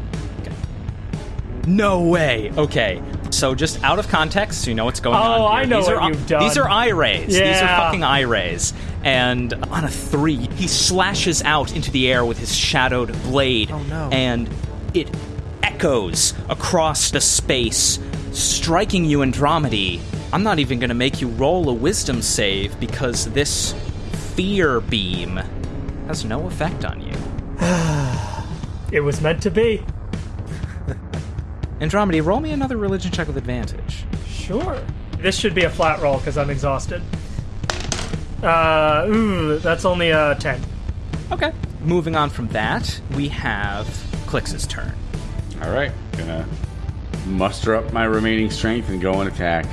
No way. Okay. So just out of context, so you know what's going on. Oh. I know these what are, you've done. These are eye rays. Yeah. These are fucking eye rays. And on a three, he slashes out into the air with his shadowed blade. Oh, no. And it echoes across the space, striking you, Andromedy. I'm not even going to make you roll a wisdom save because this fear beam has no effect on you. It was meant to be. Andromedy, roll me another religion check with advantage. Sure. This should be a flat roll because I'm exhausted. Uh, ooh, that's only a 10. Okay. Moving on from that, we have Clix's turn. All right. Gonna muster up my remaining strength and go and attack.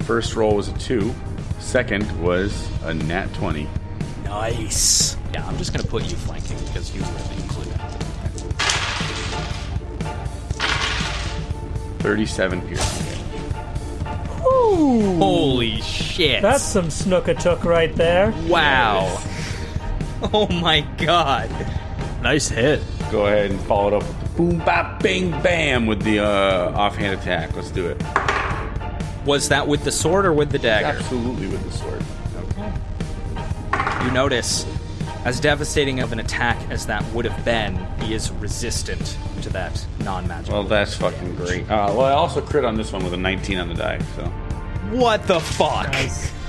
First roll was a 2. Second was a nat 20. Nice. Yeah, I'm just gonna put you flanking because you really include it. 37 piercing. Holy shit. That's some snookatook right there. wow. Oh my god. Nice hit. Go ahead and follow it up with the boom, bop, bang, bam with the uh, offhand attack. Let's do it. Was that with the sword or with the dagger? Absolutely with the sword. Okay. You notice, as devastating of an attack as that would have been, he is resistant to that non-magic. Well, that's fucking great. Uh, well, I also crit on this one with a 19 on the die, so. what the fuck? Nice.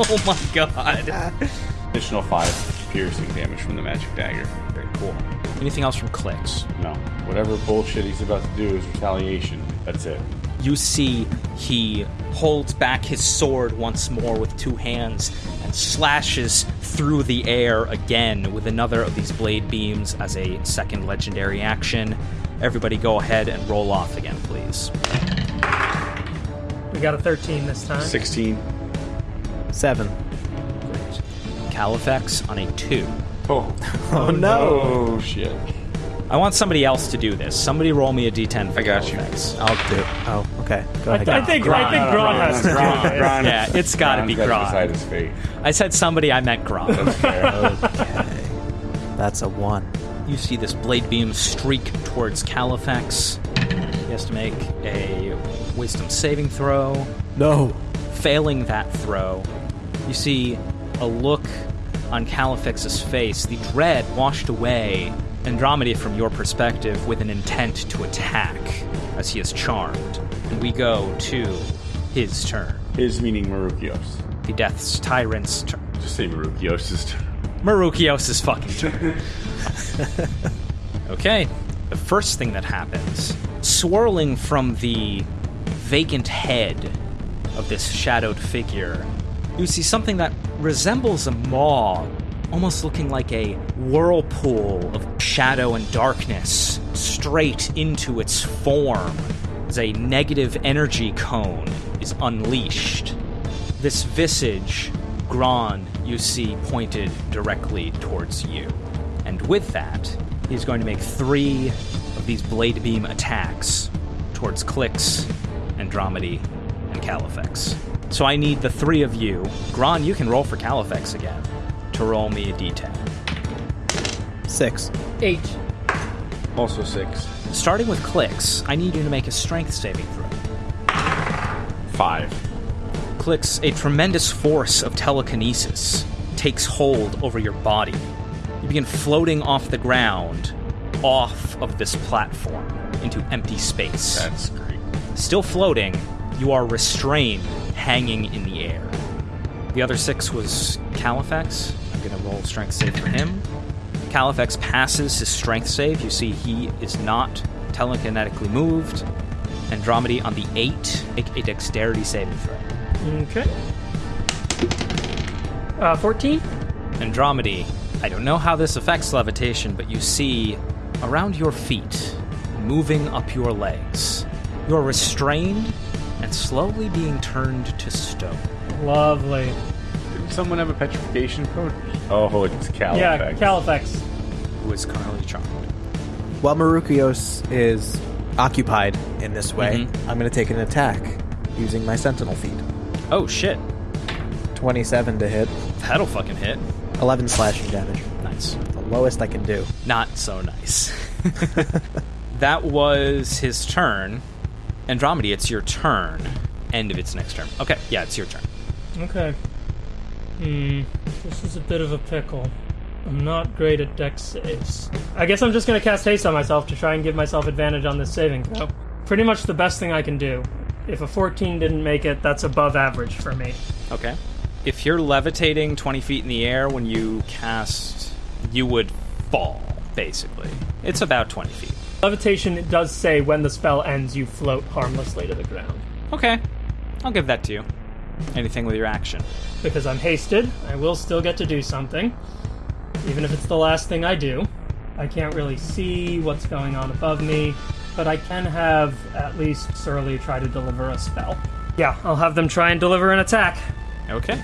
Oh my god. Additional 5 piercing damage from the magic dagger. Very cool. Anything else from Clix? No. Whatever bullshit he's about to do is retaliation. That's it. you see he holds back his sword once more with two hands and slashes through the air again with another of these blade beams as a second legendary action. Everybody go ahead and roll off again, please. We got a 13 this time. 16. 7. Great. Califex on a 2. Oh. Oh no! Oh, shit. I want somebody else to do this. Somebody roll me a d10 I got you. Califex. I'll do Oh, okay. Go I, ahead. I think I think Gron has to Gron. Gron, Yeah, it's gotta be Gron's Gron. beside his fate. I said somebody, I meant Grom. That's fair. That's a 1. You see this blade beam streak towards Califex. He has to make a wisdom saving throw. No! Failing that throw, you see a look on Califex's face, the dread washed away, Andromeda from your perspective, with an intent to attack as he is charmed. And we go to his turn. His meaning Marukios. The Death's Tyrant's turn. Just say Marukios' turn. Marukios' fucking turn. okay, the first thing that happens, swirling from the vacant head of this shadowed figure, you see something that resembles a maw, almost looking like a whirlpool of shadow and darkness straight into its form as a negative energy cone is unleashed. This visage, Gron, you see pointed directly towards you. And with that, he's going to make three of these blade beam attacks towards Clix, Andromedy, and Califex. So I need the three of you. Gron, you can roll for Califex again to roll me a d10. 6. Eight. Also six. Starting with Clix, I need you to make a strength saving throw. Five. Clix, a tremendous force of telekinesis takes hold over your body. You begin floating off the ground, off of this platform into empty space. That's great. Still floating, you are restrained, hanging in the air. The other six was Califex. I'm going to roll strength save for him. Califex passes his strength save. You see he is not telekinetically moved. Andromedy on the eight, make a dexterity saving throw. Okay. Uh, 14? Andromedy, I don't know how this affects levitation, but you see around your feet, moving up your legs, you are restrained and slowly being turned to stone. Lovely. Didn't someone have a petrification code? Oh, it's Califex. Yeah, Califex. Who is currently charmed. While Marukios is occupied in this way, Mhm. I'm going to take an attack using my Sentinel feat. Oh shit, 27 to hit, that'll fucking hit. 11 slashing damage. Nice. The lowest I can do. Not so nice. that was his turn. Andromedy, it's your turn. End of its next turn. Okay, yeah, it's your turn. Okay. Hmm. This is a bit of a pickle. I'm not great at dex saves. I guess I'm just gonna cast haste on myself to try and give myself advantage on this saving throw. Pretty much the best thing I can do. If a 14 didn't make it, that's above average for me. Okay. If you're levitating 20 feet in the air when you cast, you would fall, basically. It's about 20 feet. Levitation it does say when the spell ends, you float harmlessly to the ground. Okay. I'll give that to you. Anything with your action. Because I'm hasted, I will still get to do something. Even if it's the last thing I do. I can't really see what's going on above me, but I can have at least Surly try to deliver a spell. Yeah, I'll have them try and deliver an attack. Okay.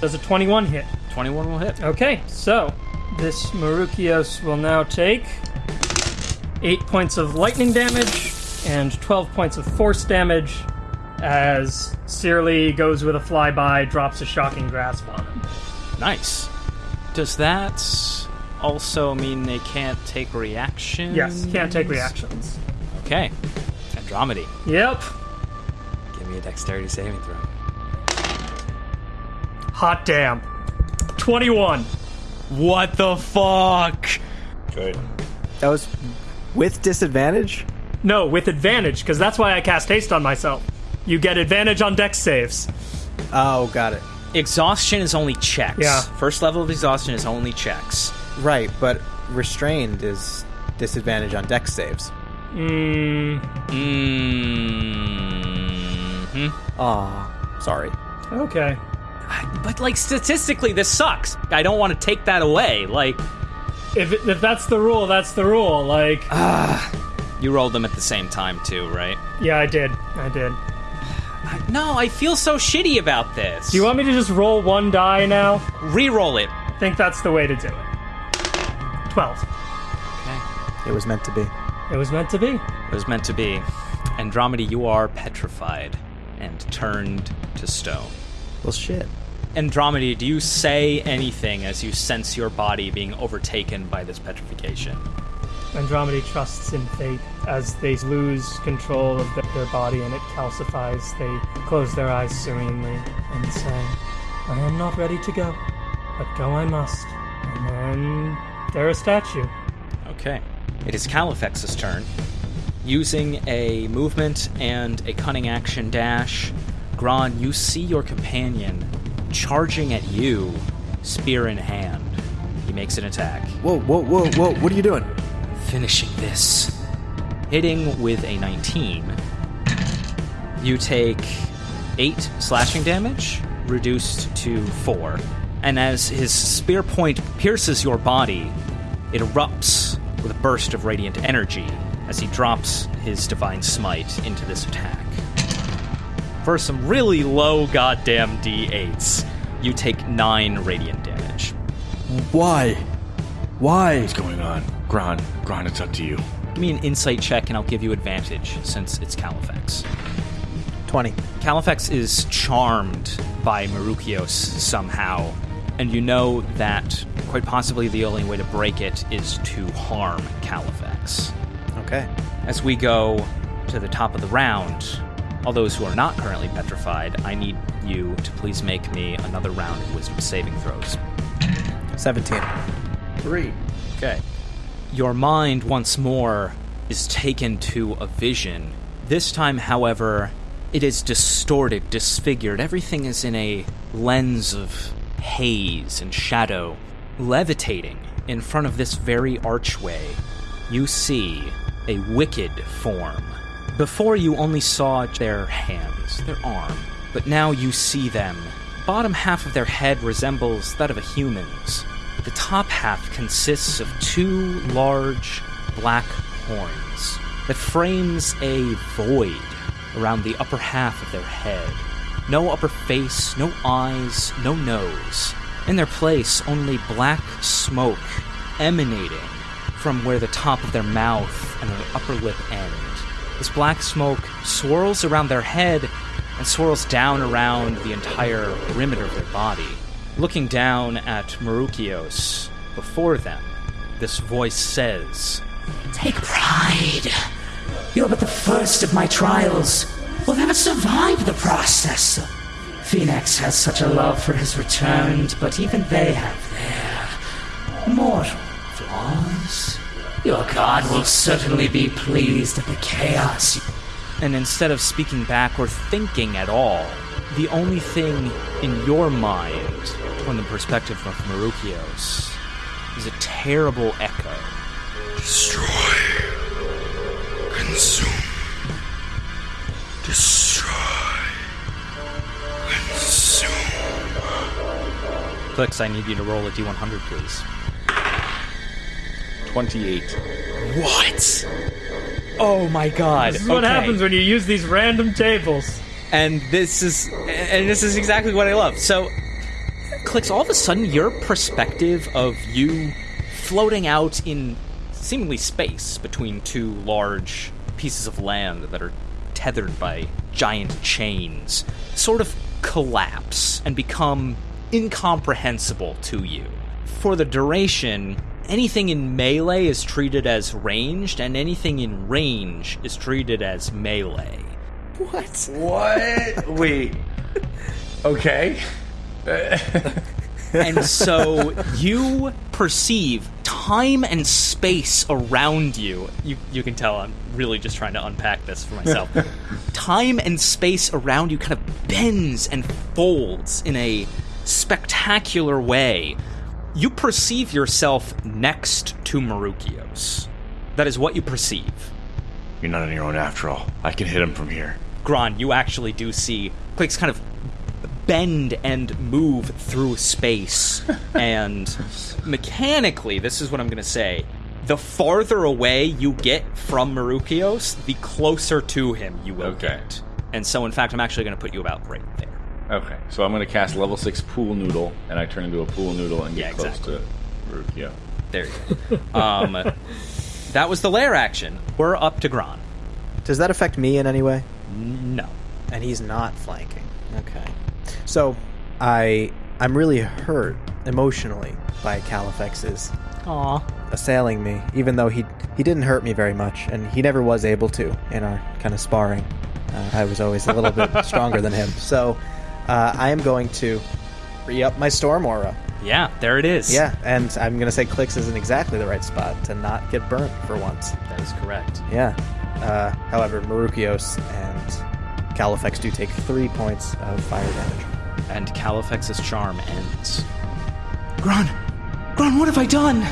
Does a 21 hit? 21 will hit. Okay, so this Marukios will now take 8 points of lightning damage and 12 points of force damage as Searly goes with a flyby, drops a shocking grasp on him. Nice. Does that also mean they can't take reactions? Yes, can't take reactions. Okay. Andromedy, Yep. give me a dexterity saving throw. Hot damn. 21. What the fuck? Good. That was with disadvantage? No, with advantage, because that's why I cast haste on myself. You get advantage on dex saves. Oh, got it. Exhaustion is only checks. Yeah. First level of exhaustion is only checks. Right, but restrained is disadvantage on dex saves. Mmm. Mm-hmm. Aw, sorry. Okay. But like statistically, this sucks. I don't want to take that away. Like If, it, if that's the rule, that's the rule. Like, ah. you rolled them at the same time too, right? yeah, I did. I did. No, I feel so shitty about this. Do you want me to just roll one die now? re-roll it? I think that's the way to do it. 12. Okay. It was meant to be. It was meant to be. It was meant to be. Andromeda, you are petrified and turned to stone. Well, shit. Andromeda, do you say anything as you sense your body being overtaken by this petrification? Andromeda trusts in fate. As they lose control of their body and it calcifies, they close their eyes serenely and say, I am not ready to go, but go I must. And then they're a statue. Okay. It is Califex's turn. Using a movement and a cunning action dash, Gron, you see your companion charging at you, spear in hand. He makes an attack. Whoa, whoa, whoa, whoa. What are you doing? finishing this. Hitting with a 19. You take 8 slashing damage, reduced to 4. And as his spear point pierces your body, it erupts with a burst of radiant energy as he drops his divine smite into this attack. For some really low goddamn d8s, you take 9 radiant damage. Why? Why? What's going on? Gron, Gron, it's up to you. Give me an insight check and I'll give you advantage since it's Califex. 20. Califex is charmed by Marukios somehow, and you know that quite possibly the only way to break it is to harm Califex. Okay. As we go to the top of the round, all those who are not currently petrified, I need you to please make me another round of wisdom saving throws. 17. Three. Okay. your mind once more is taken to a vision. This time, however, it is distorted, disfigured. Everything is in a lens of haze and shadow. Levitating in front of this very archway, you see a wicked form. Before you only saw their hands, their arm, but now you see them. Bottom half of their head resembles that of a human's. The top half consists of two large black horns that frames a void around the upper half of their head. No upper face, no eyes, no nose. In their place, only black smoke emanating from where the top of their mouth and their upper lip end. This black smoke swirls around their head and swirls down around the entire perimeter of their body. Looking down at Marukios before them, this voice says, Take pride. You're but the first of my trials. Will never survive the process. Phenax has such a love for his returned, but even they have their mortal. Your god will certainly be pleased at the chaos. and instead of speaking back or thinking at all, the only thing in your mind, from the perspective of Marukios, is a terrible echo. Destroy. Consume. Destroy. Consume. Clix, I need you to roll a d100, please. 28. What? Oh my god. This is what happens when you use these random tables. and this is and this is exactly what I love. So Clix all of a sudden your perspective of you floating out in seemingly space between two large pieces of land that are tethered by giant chains sort of collapse and become incomprehensible to you. For the duration, anything in melee is treated as ranged and anything in range is treated as melee. What? What? Wait. Okay. and so you perceive time and space around you. You you can tell I'm really just trying to unpack this for myself. time and space around you kind of bends and folds in a spectacular way. You perceive yourself next to Marukios. That is what you perceive. You're not on your own after all. I can hit him from here. Gron, you actually do see Clix kind of bend and move through space. and mechanically, this is what I'm going to say. The farther away you get from Marukios, the closer to him you will Okay. get. And so, in fact, I'm actually going to put you about right there. Okay, so I'm going to cast level 6 Pool Noodle, and I turn into a Pool Noodle and get Yeah, close exactly. to Rukio. There you go. um, that was the lair action. We're up to Gron. Does that affect me in any way? No. And he's not flanking. Okay. So, I I'm really hurt emotionally by Califex's Aw. assailing me, even though he he didn't hurt me very much, and he never was able to in our kind of sparring. Uh, I was always a little bit stronger than him, so uh, I am going to re up my storm aura. Yeah, there it is. Yeah, and I'm gonna say Clix is in exactly the right spot to not get burnt for once. That is correct. Yeah. Uh, however, Marukios and Califex do take three points of fire damage. And Califex's charm ends. Gron! Gron, what have I done?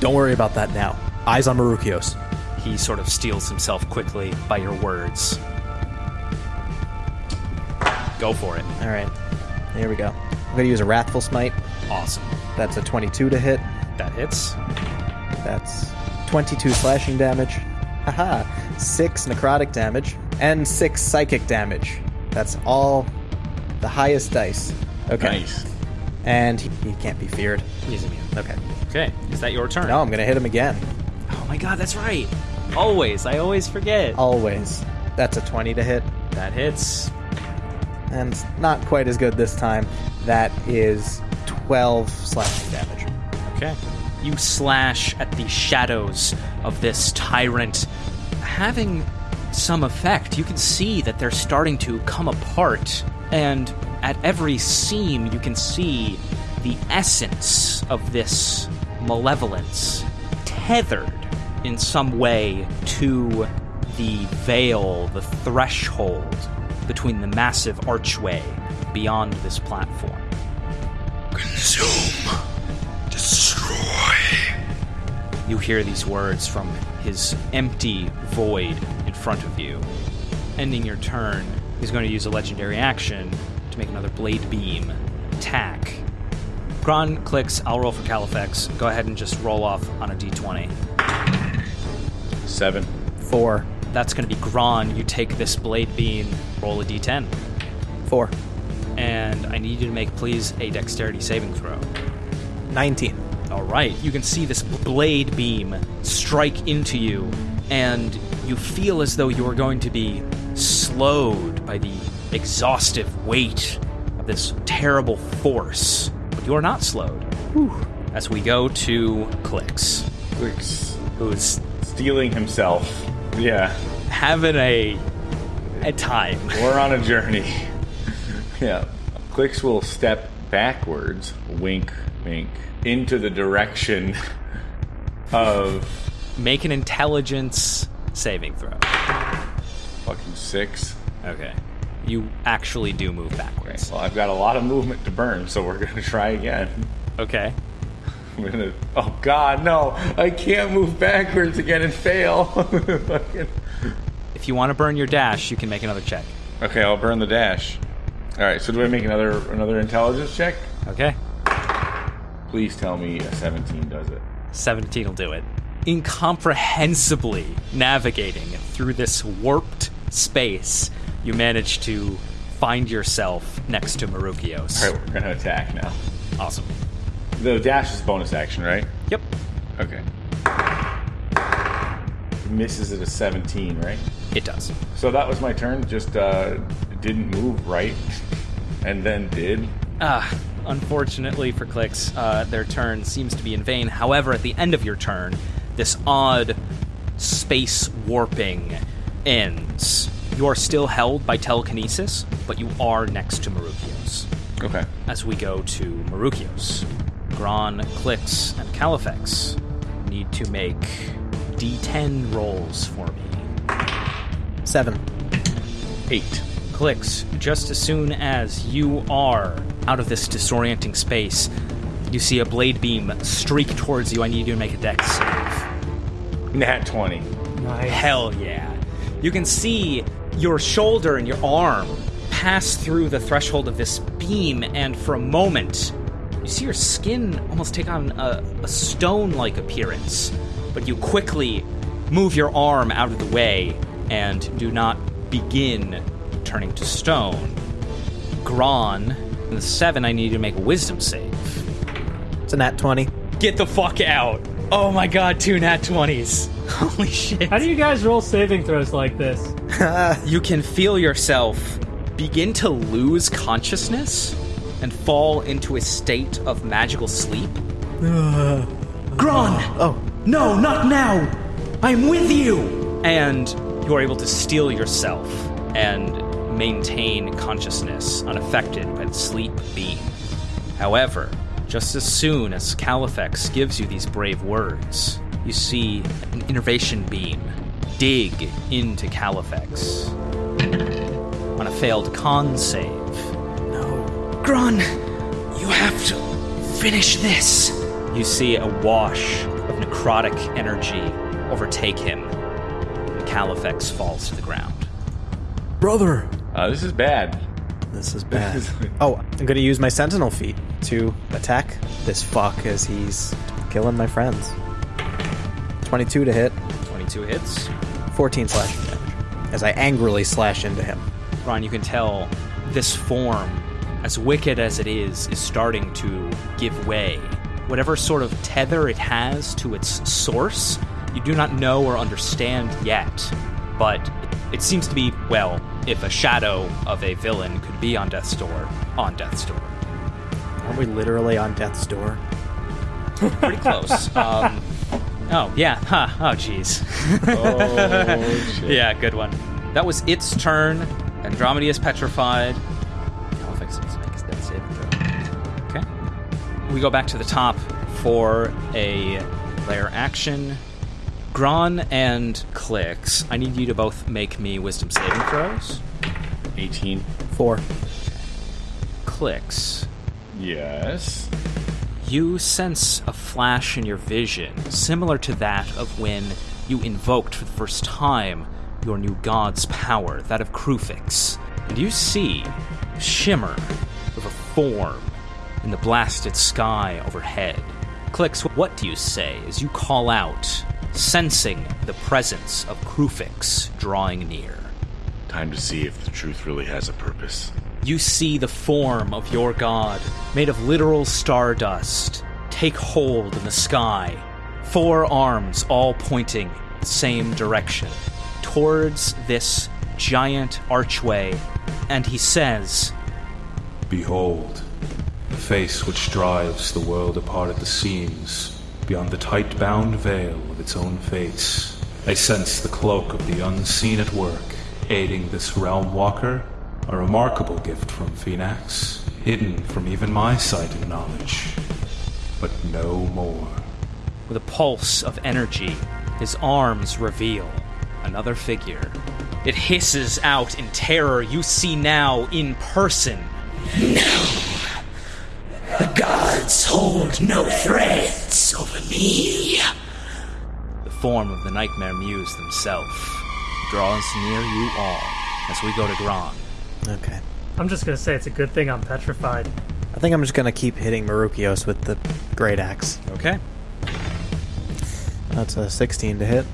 Don't worry about that now. Eyes on Marukios. He sort of steels himself quickly by your words. Go for it. All right, here we go. I'm gonna use a Wrathful Smite. Awesome. That's a 22 to hit. That hits. That's 22 slashing damage. Haha. Six necrotic damage and six psychic damage. That's all the highest dice. Okay. Nice. And he, he can't be feared. He's immune. Okay. Okay, is that your turn? No, I'm gonna hit him again. Oh my god, that's right. Always. I always forget. Always. That's a 20 to hit. That hits. And it's not quite as good this time. That is 12 slashing damage. Okay. You slash at the shadows of this tyrant, having some effect. You can see that they're starting to come apart, and at every seam, you can see the essence of this malevolence tethered in some way to the veil, the threshold between the massive archway beyond this platform. Consume. Destroy. You hear these words from his empty void in front of you. Ending your turn, he's going to use a legendary action to make another blade beam attack. Gron Clix, I'll roll for Califex. Go ahead and just roll off on a d20. Seven. Four. That's going to be Gron. You take this blade beam, roll a d10. Four. And I need you to make, please, a dexterity saving throw. 19. All right, you can see this blade beam strike into you, and you feel as though you are going to be slowed by the exhaustive weight of this terrible force. But you are not slowed. As we go to Clix, Clix. who's Stealing himself. Yeah. having a a time. We're on a journey. yeah. Clix will step backwards, wink, wink, into the direction of Make an intelligence saving throw. fucking six. Okay. You actually do move backwards. Well, I've got a lot of movement to burn, so we're gonna try again. Okay. I'm gonna. Oh God, no! I can't move backwards again and fail. If you want to burn your dash, you can make another check. okay, I'll burn the dash. All right. So do I make another another intelligence check? Okay. Please tell me a 17 does it. 17 will do it. Incomprehensibly navigating through this warped space, you manage to find yourself next to Marukios. All right, we're gonna attack now. Awesome. The dash is bonus action, right? Yep. Okay. Misses at a 17, right? It does. So that was my turn. Just uh, didn't move right, and then did. Ah, unfortunately for Clix, uh, their turn seems to be in vain. However, at the end of your turn, this odd space warping ends. You are still held by telekinesis, but you are next to Marukios. Okay. As we go to Marukios, Gron, Clix, and Califex need to make d10 rolls for me. Seven. Eight. Clix just as soon as you are out of this disorienting space. You see a blade beam streak towards you. I need you to make a dex save. Nat 20. Nice. Hell yeah. You can see your shoulder and your arm pass through the threshold of this beam, and for a moment, you see your skin almost take on a, a stone like appearance. But you quickly move your arm out of the way and do not begin turning to stone. Gron, in the seven, I need you to make a wisdom save. It's a nat 20. Get the fuck out! Oh my god, two nat 20s. Holy shit. How do you guys roll saving throws like this? you can feel yourself begin to lose consciousness and fall into a state of magical sleep. Uh, Gron! Uh, oh, No, not now! I'm with you! And you are able to steel yourself and maintain consciousness unaffected by the sleep beam. However, just as soon as Califex gives you these brave words, you see an enervation beam dig into Califex. On a failed con save, Gron, you have to finish this. you see a wash of necrotic energy overtake him, and Califex falls to the ground. brother. Uh, this is bad. This is bad. oh, I'm gonna use my sentinel feat to attack this fuck as he's killing my friends. 22 to hit, 22 hits. 14 slashing damage as I angrily slash into him. Ron, you can tell this form, as wicked as it is, is starting to give way. Whatever sort of tether it has to its source, you do not know or understand yet. But it, it seems to be, well, if a shadow of a villain could be on Death's Door, on Death's Door. Aren't we literally on death's door? Pretty close. um, oh, yeah. Huh. Oh, jeez. Oh, shit. Yeah, good one. That was its turn. Andromeda is petrified. We go back to the top for a Lair action. Gron and Clix, I need you to both make me wisdom saving throws. 18. Four. Clix, Yes. you sense a flash in your vision, similar to that of when you invoked for the first time your new god's power, that of Kruphix. And you see shimmer of a form in the blasted sky overhead. Clix, what do you say as you call out, sensing the presence of Kruphix drawing near? Time to see if the truth really has a purpose. You see the form of your god, made of literal stardust, take hold in the sky. Four arms all pointing the same direction, towards this giant archway. And he says, Behold, the face which drives the world apart at the seams, beyond the tight bound veil of its own face. I sense the cloak of the unseen at work, aiding this realm walker, a remarkable gift from Phenax, hidden from even my sight and knowledge. But no more. with a pulse of energy, his arms reveal another figure. It hisses out in terror. You see now in person The gods hold no threats over me. the form of the Nightmare Muse himself. Draws near you all as we go to Gron. Okay. I'm just gonna say it's a good thing I'm petrified. I think I'm just gonna keep hitting Marukios with the great axe. Okay, That's a 16 to hit.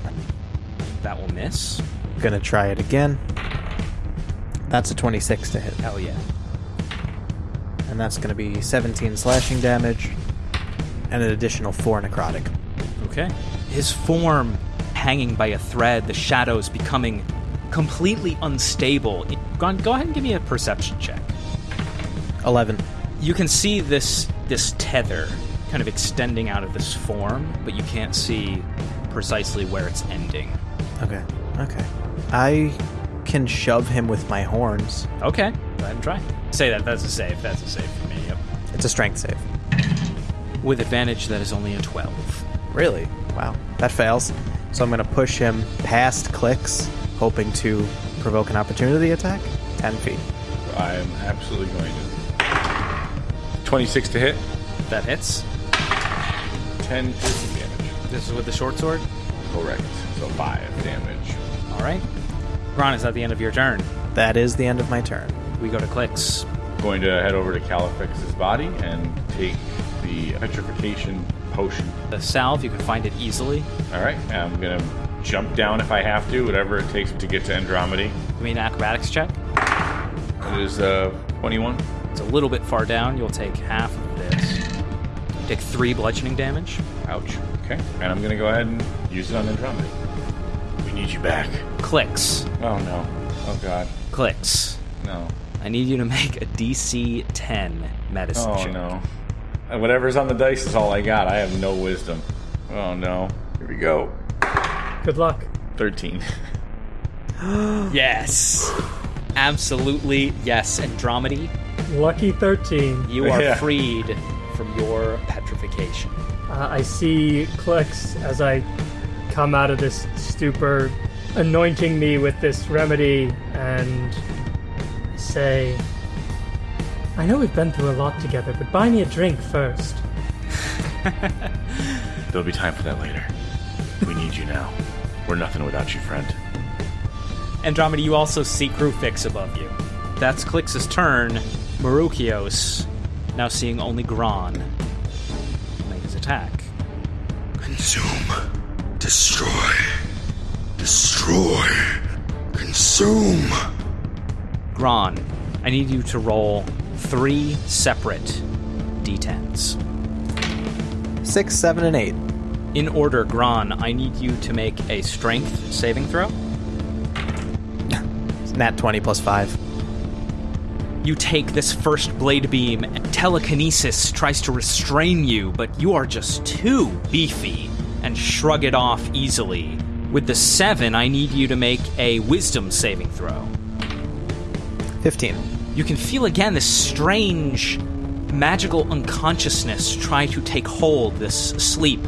that will miss. Gonna try it again. That's a 26 to hit. Hell yeah. And that's gonna be 17 slashing damage and an additional 4 necrotic. Okay. His form hanging by a thread, the shadows becoming completely unstable. Gron, go ahead and give me a perception check. 11. You can see this this tether kind of extending out of this form, but you can't see precisely where it's ending. Okay. Okay. I can shove him with my horns. Okay, go ahead and try. Say that. That's a save. That's a save for me. Yep. It's a strength save. With advantage, that is only a twelve. Really? Wow. That fails. So I'm going to push him past Clix, hoping to provoke an opportunity attack. 10 feet. I am absolutely going to. 26 to hit. That hits. 10 piercing damage. This is with the short sword. Correct. So 5 damage. All right. Ron, is at the end of your turn. That is the end of my turn. We go to Clix. Going to head over to Califex's body and take the petrification potion. The salve, you can find it easily. All right. I'm going to jump down if I have to, whatever it takes to get to Andromedy. Give me an acrobatics check. It is uh, 21. It's a little bit far down. You'll take half of this. You take three bludgeoning damage. Ouch. Okay. And I'm going to go ahead and use it on Andromedy. We need you back. Clix. Oh, no. Oh, God. Clix. No. I need you to make a DC 10 medicine Oh, check. no. Whatever's on the dice is all I got. I have no wisdom. Oh, no. Here we go. Good luck. 13. Yes. Absolutely yes. Andromedy, Lucky 13. you are Yeah. freed from your petrification. Uh, I see Clix as I come out of this stupor, anointing me with this remedy, and I say, I know we've been through a lot together, but buy me a drink first. There'll be time for that later. We need you now. We're nothing without you, friend. Andromeda, you also see Kruphix above you. That's Clix's turn. Marukios, now seeing only Gron, make his attack. Consume. Destroy. Destroy. Consume. Gron, I need you to roll three separate d10s. 6, 7, and 8. In order, Gron, I need you to make a strength saving throw. Nat 20 plus 5. You take this first blade beam, and telekinesis tries to restrain you, but you are just too beefy and shrug it off easily. With the seven, I need you to make a wisdom saving throw. 15. You can feel again this strange magical unconsciousness try to take hold, this sleep.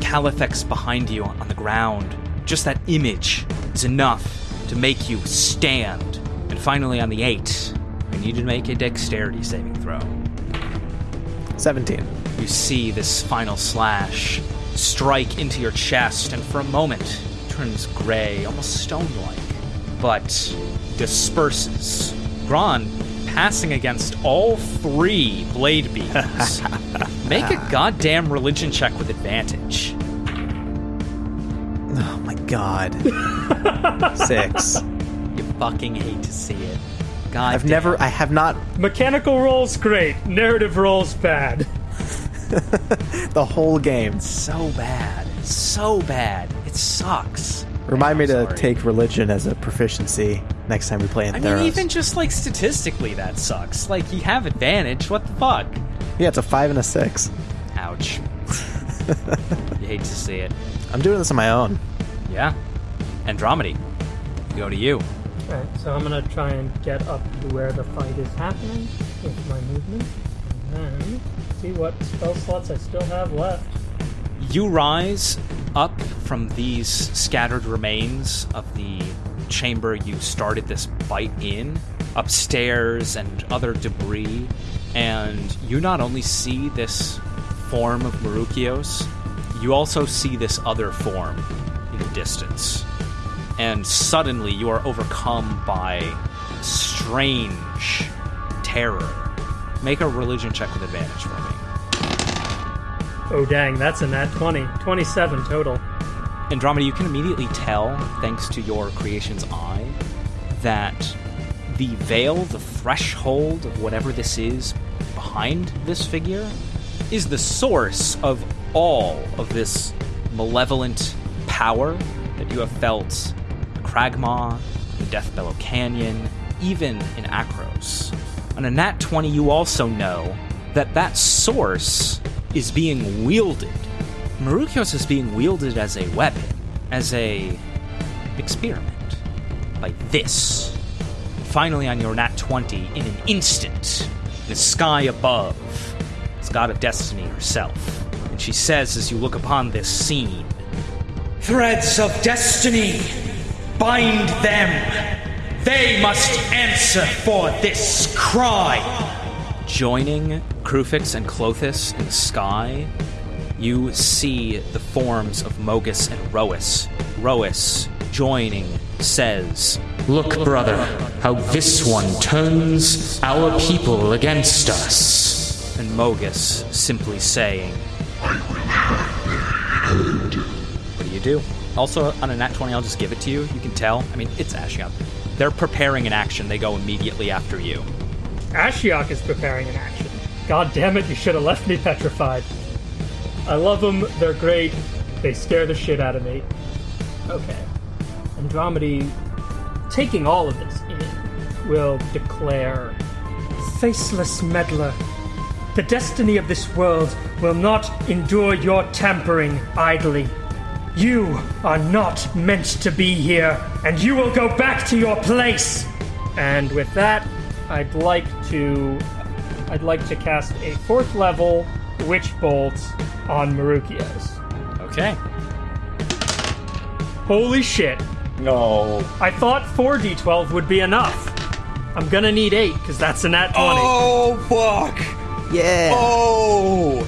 Califex behind you on the ground. Just that image is enough to make you stand. And finally, on the eight, I need to make a dexterity saving throw. 17. You see this final slash strike into your chest, and for a moment turns gray, almost stone like, but disperses. Gron passing against all three blade beams. Make a goddamn religion check with advantage. Oh my god. Six. You fucking hate to see it. God I've damn. never, I have not, Mechanical rolls great, narrative rolls bad. the whole game. so bad. So bad. It sucks. Remind me to sorry. take religion as a proficiency next time we play in I Theros. mean, even just like statistically, that sucks. Like, you have advantage. What the fuck? yeah, it's a five and a six. Ouch. you hate to see it. I'm doing this on my own. Yeah. Andromedy, go to you. Alright, so I'm gonna try and get up to where the fight is happening with my movement. And then see what spell slots I still have left. You rise up from these scattered remains of the chamber you started this fight in, upstairs and other debris, and you not only see this form of Marukios, you also see this other form in the distance. And suddenly you are overcome by strange terror. Make a religion check with advantage for me. Oh dang, that's a nat 20. 27 total. Andromeda, you can immediately tell, thanks to your creation's eye, that the veil, the threshold of whatever this is behind this figure, is the source of all of this malevolent power that you have felt in Kragmaw, the Death Bellow Canyon, even in Akros. On a nat 20, you also know that that source is being wielded Marukios is being wielded as a weapon, as a experiment, like this. Finally, on your nat 20, in an instant, the sky above is God of Destiny herself. And she says as you look upon this scene, Threads of destiny, bind them. They must answer for this crime. joining Kruphix and Klothys in the sky, you see the forms of Mogis and Iroas. Iroas, joining, says, Look, brother, how this one turns our people against us. and Mogis simply saying, What do you do? Also, on a nat 20, I'll just give it to you. You can tell. I mean, it's Ashiok. They're preparing an action. They go immediately after you. Ashiok is preparing an action. God damn it, you should have left me petrified. I love them, they're great. They scare the shit out of me. Okay. Andromedy, taking all of this in, will declare Faceless meddler, the destiny of this world will not endure your tampering idly. You are not meant to be here, and you will go back to your place. And with that, I'd like to I'd like to cast a fourth level witch bolt on Marukios. Okay. Holy shit. No. I thought 4d12 would be enough. I'm gonna need 8, because that's a nat 20. Oh fuck! Yeah. Oh!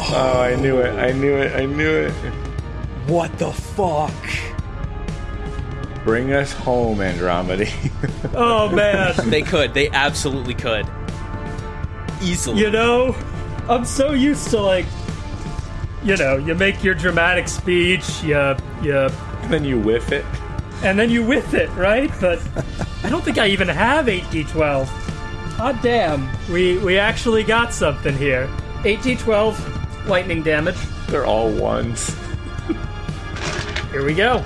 Oh, I knew it! I knew it! I knew it! What the fuck? Bring us home, Andromedy. Oh, man. They could. They absolutely could. Easily. you know, I'm so used to, like, you know, you make your dramatic speech, you, you, then you whiff it. and then you whiff it, right? But I don't think I even have 8d12. God ah, damn. We, we actually got something here. 8d12 lightning damage. They're all ones. Here we go.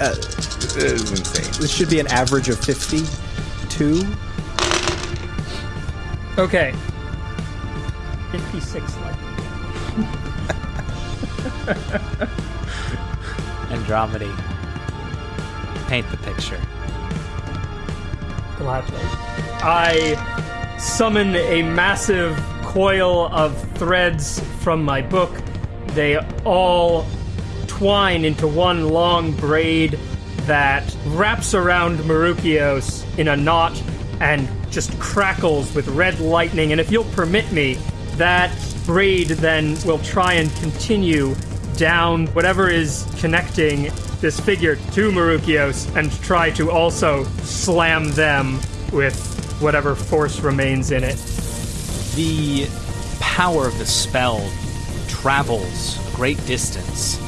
Uh, this is insane. This should be an average of 52. Okay. 56 lightning. Andromedy. Paint the picture. Gladly. I summon a massive coil of threads from my book they all twine into one long braid that wraps around Marukios in a knot and just crackles with red lightning. And if you'll permit me, that braid then will try and continue down whatever is connecting this figure to Marukios and try to also slam them with whatever force remains in it. The power of the spell travels a great distance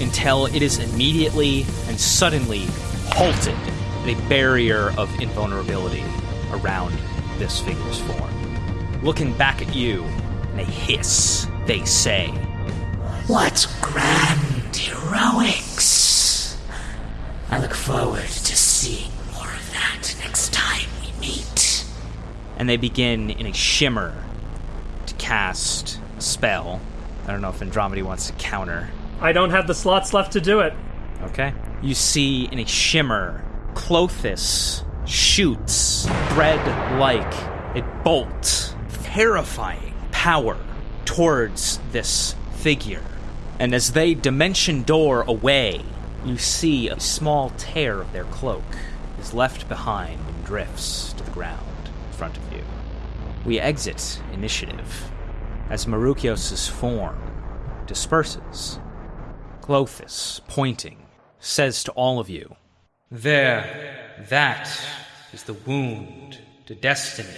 until it is immediately and suddenly halted at a barrier of invulnerability around this figure's form. Looking back at you, in a hiss, they say, What grand heroics! I look forward to seeing more of that next time we meet. and they begin in a shimmer to cast a spell. I don't know if Andromedy wants to counter. I don't have the slots left to do it. Okay. You see in a shimmer, Klothys shoots thread like a bolt, terrifying power towards this figure. And as they dimension door away, you see a small tear of their cloak is left behind and drifts to the ground in front of you. We exit initiative as Marukios' form disperses. Klothys, pointing, says to all of you, There, that is the wound to destiny,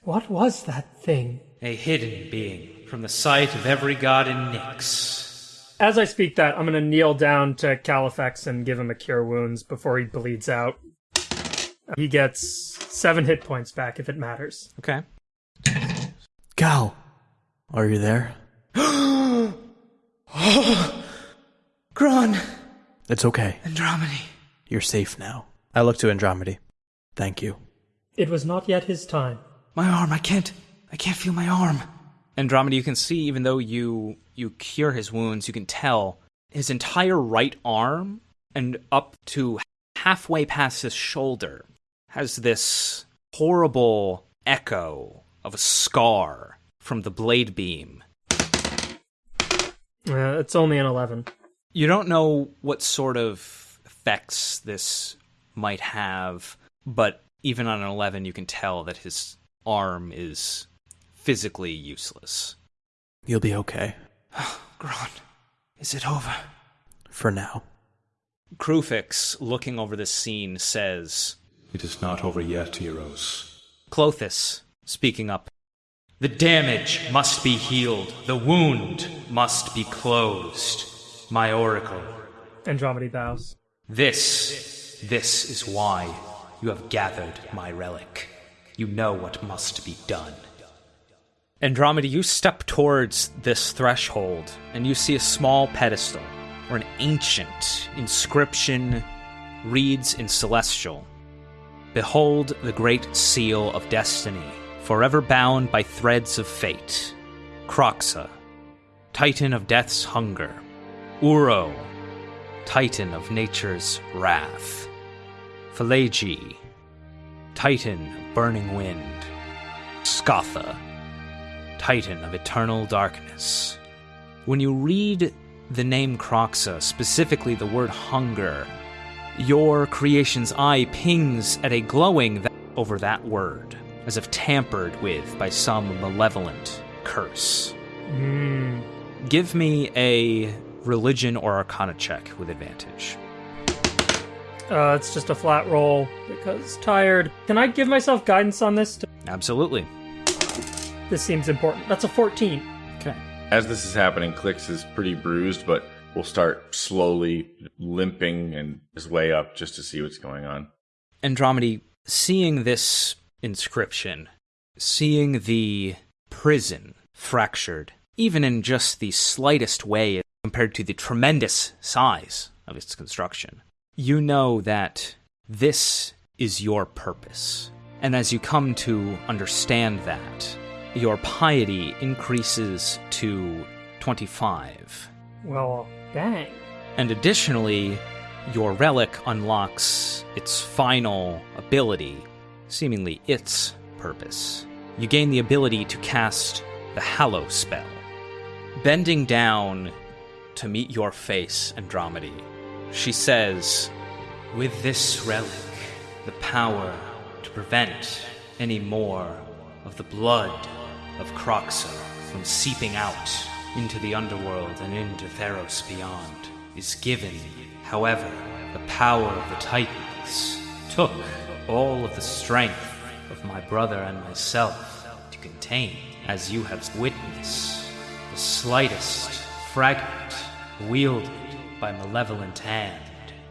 What was that thing? a hidden being from the sight of every god in Nyx. As I speak that, I'm going to kneel down to Califex and give him a cure wounds before he bleeds out. He gets seven hit points back if it matters. Okay. Cal, are you there? oh, Gron, It's okay. Andromedy. You're safe now. I look to Andromedy. Thank you. It was not yet his time. My arm, I can't. I can't feel my arm. Andromeda, you can see even though you you cure his wounds, you can tell his entire right arm and up to halfway past his shoulder has this horrible echo of a scar from the blade beam. Uh, it's only an 11. You don't know what sort of effects this might have, but even on an 11 you can tell that his arm is physically useless. You'll be okay. Gron, is it over? For now. Kruphix, looking over this scene, says, It is not over yet, heroes. Klothys, speaking up, The damage must be healed. The wound must be closed. My oracle. Andromeda bows. This, this is why you have gathered my relic. You know what must be done. Andromeda, you step towards this threshold and you see a small pedestal where an ancient inscription reads in celestial Behold the great seal of destiny, forever bound by threads of fate. Kroxa, titan of death's hunger. Uro, titan of nature's wrath. Phalagi, titan of burning wind. Scatha, titan of eternal darkness. When you read the name Kroxa, specifically the word hunger, your creation's eye pings at a glowing th- over that word, as if tampered with by some malevolent curse. Hmm. Give me a religion or arcana check with advantage. Uh, it's just a flat roll because tired. Can I give myself guidance on this? Absolutely. This seems important. That's a 14. Okay. As this is happening, Clix is pretty bruised, but will start slowly limping and his way up just to see what's going on. Andromedy, seeing this inscription, seeing the prison fractured, even in just the slightest way compared to the tremendous size of its construction, you know that this is your purpose. And as you come to understand that, your piety increases to 25. Well, dang. And additionally, your relic unlocks its final ability, seemingly its purpose. You gain the ability to cast the Hallow spell. Bending down to meet your face, Andromedy, she says, With this relic, the power to prevent any more of the blood of Kroxa from seeping out into the underworld and into Theros beyond is given. However, the power of the Titans took all of the strength of my brother and myself to contain, as you have witnessed, the slightest fragment wielded by malevolent hand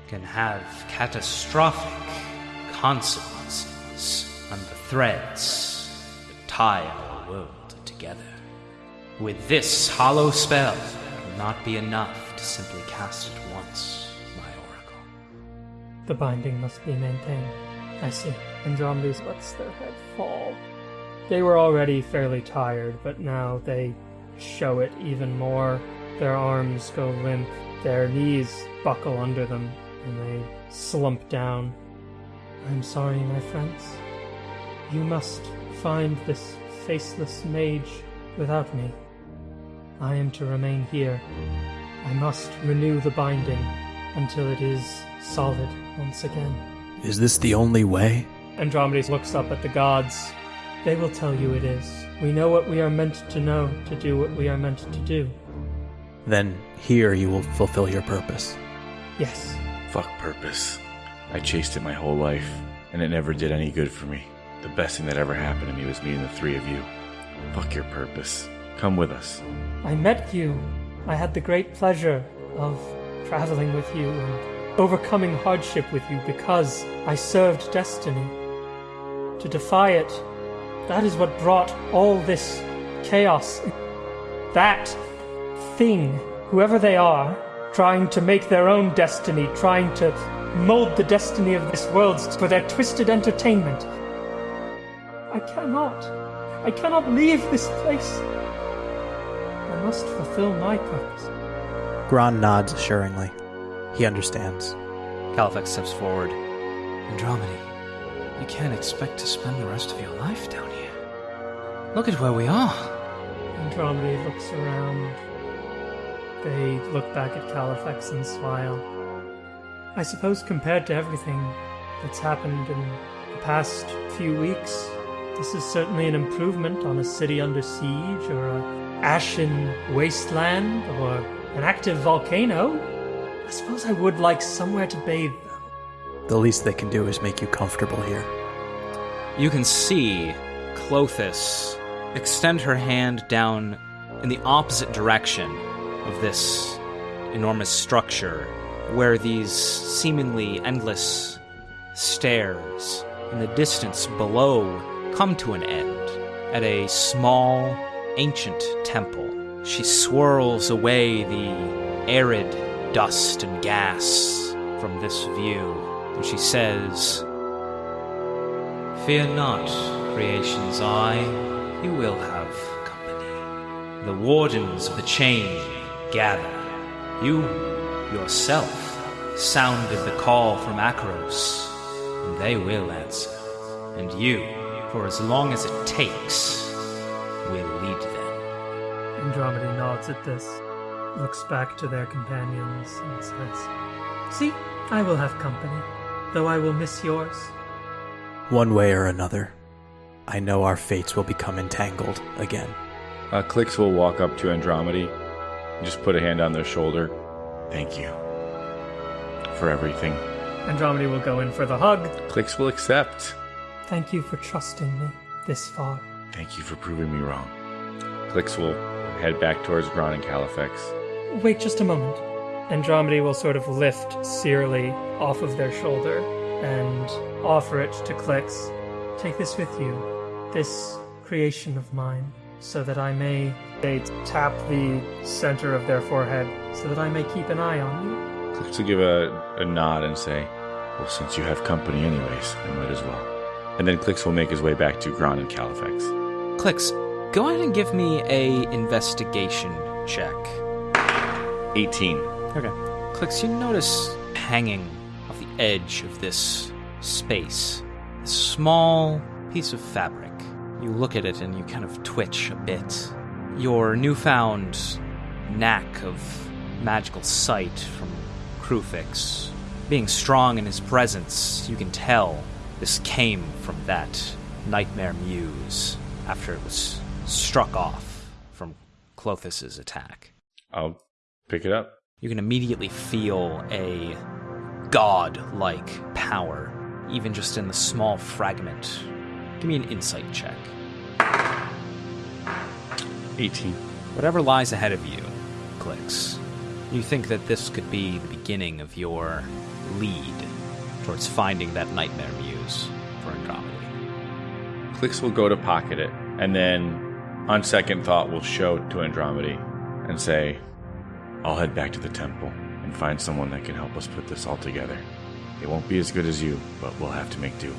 can have catastrophic consequences on the threads that tie world together. With this Hallow spell, it will not be enough to simply cast it once, my oracle. The binding must be maintained. I see. Andromedes lets their head fall. They were already fairly tired, but now they show it even more. Their arms go limp, their knees buckle under them, and they slump down. I'm sorry, my friends. You must find this faceless mage without me. I am to remain here. I must renew the binding until it is solid once again. Is this the only way? Andromedes looks up at the gods. They will tell you it is. We know what we are meant to know to do what we are meant to do. Then here you will fulfill your purpose. Yes. Fuck purpose. I chased it my whole life, and it never did any good for me. The best thing that ever happened to me was meeting the three of you. Fuck your purpose. Come with us. I met you. I had the great pleasure of traveling with you and overcoming hardship with you because I served destiny. To defy it, that is what brought all this chaos. That thing, whoever they are, trying to make their own destiny, trying to mold the destiny of this world for their twisted entertainment. I cannot. I cannot leave this place. I must fulfill my purpose. Gron nods assuringly. He understands. Califex steps forward. Andromedy, you can't expect to spend the rest of your life down here. Look at where we are. Andromedy looks around. They look back at Califex and smile. I suppose compared to everything that's happened in the past few weeks, this is certainly an improvement on a city under siege or a ashen wasteland or an active volcano. I suppose I would like somewhere to bathe though. The least they can do is make you comfortable here. You can see Klothys extend her hand down in the opposite direction of this enormous structure, where these seemingly endless stairs in the distance below come to an end at a small, ancient temple. She swirls away the arid dust and gas from this view, and she says, Fear not, creation's eye, you will have company. The wardens of the chain gather. You, yourself, sounded the call from Akros, and they will answer. And you, for as long as it takes, we'll lead them. Andromeda nods at this, looks back to their companions, and says, See, I will have company, though I will miss yours. One way or another, I know our fates will become entangled again. Uh, Clix will walk up to Andromeda and just put a hand on their shoulder. Thank you for everything. Andromeda will go in for the hug. Clix will accept. Thank you for trusting me this far. Thank you for proving me wrong. Clix will head back towards Gron and Califex. Wait just a moment. Andromeda will sort of lift Searly off of their shoulder and offer it to Clix. Take this with you, this creation of mine, so that I may. They tap the center of their forehead, so that I may keep an eye on you. Clix will give a, a nod and say, Well, since you have company anyways, I might as well. And then Clix will make his way back to Gron and Califex. Clix, go ahead and give me a investigation check. 18. Okay. Clix, you notice hanging off the edge of this space a small piece of fabric. You look at it and you kind of twitch a bit. Your newfound knack of magical sight from Kruphix. Being strong in his presence, you can tell this came from that nightmare muse after it was struck off from Klothys's attack. I'll pick it up. You can immediately feel a god-like power, even just in the small fragment. Give me an insight check. 18. Whatever lies ahead of you, Clix. You think that this could be the beginning of your lead towards finding that nightmare muse for Andromedy. Clix will go to pocket it, and then, on second thought, will show to Andromedy and say, I'll head back to the temple and find someone that can help us put this all together. It won't be as good as you, but we'll have to make do.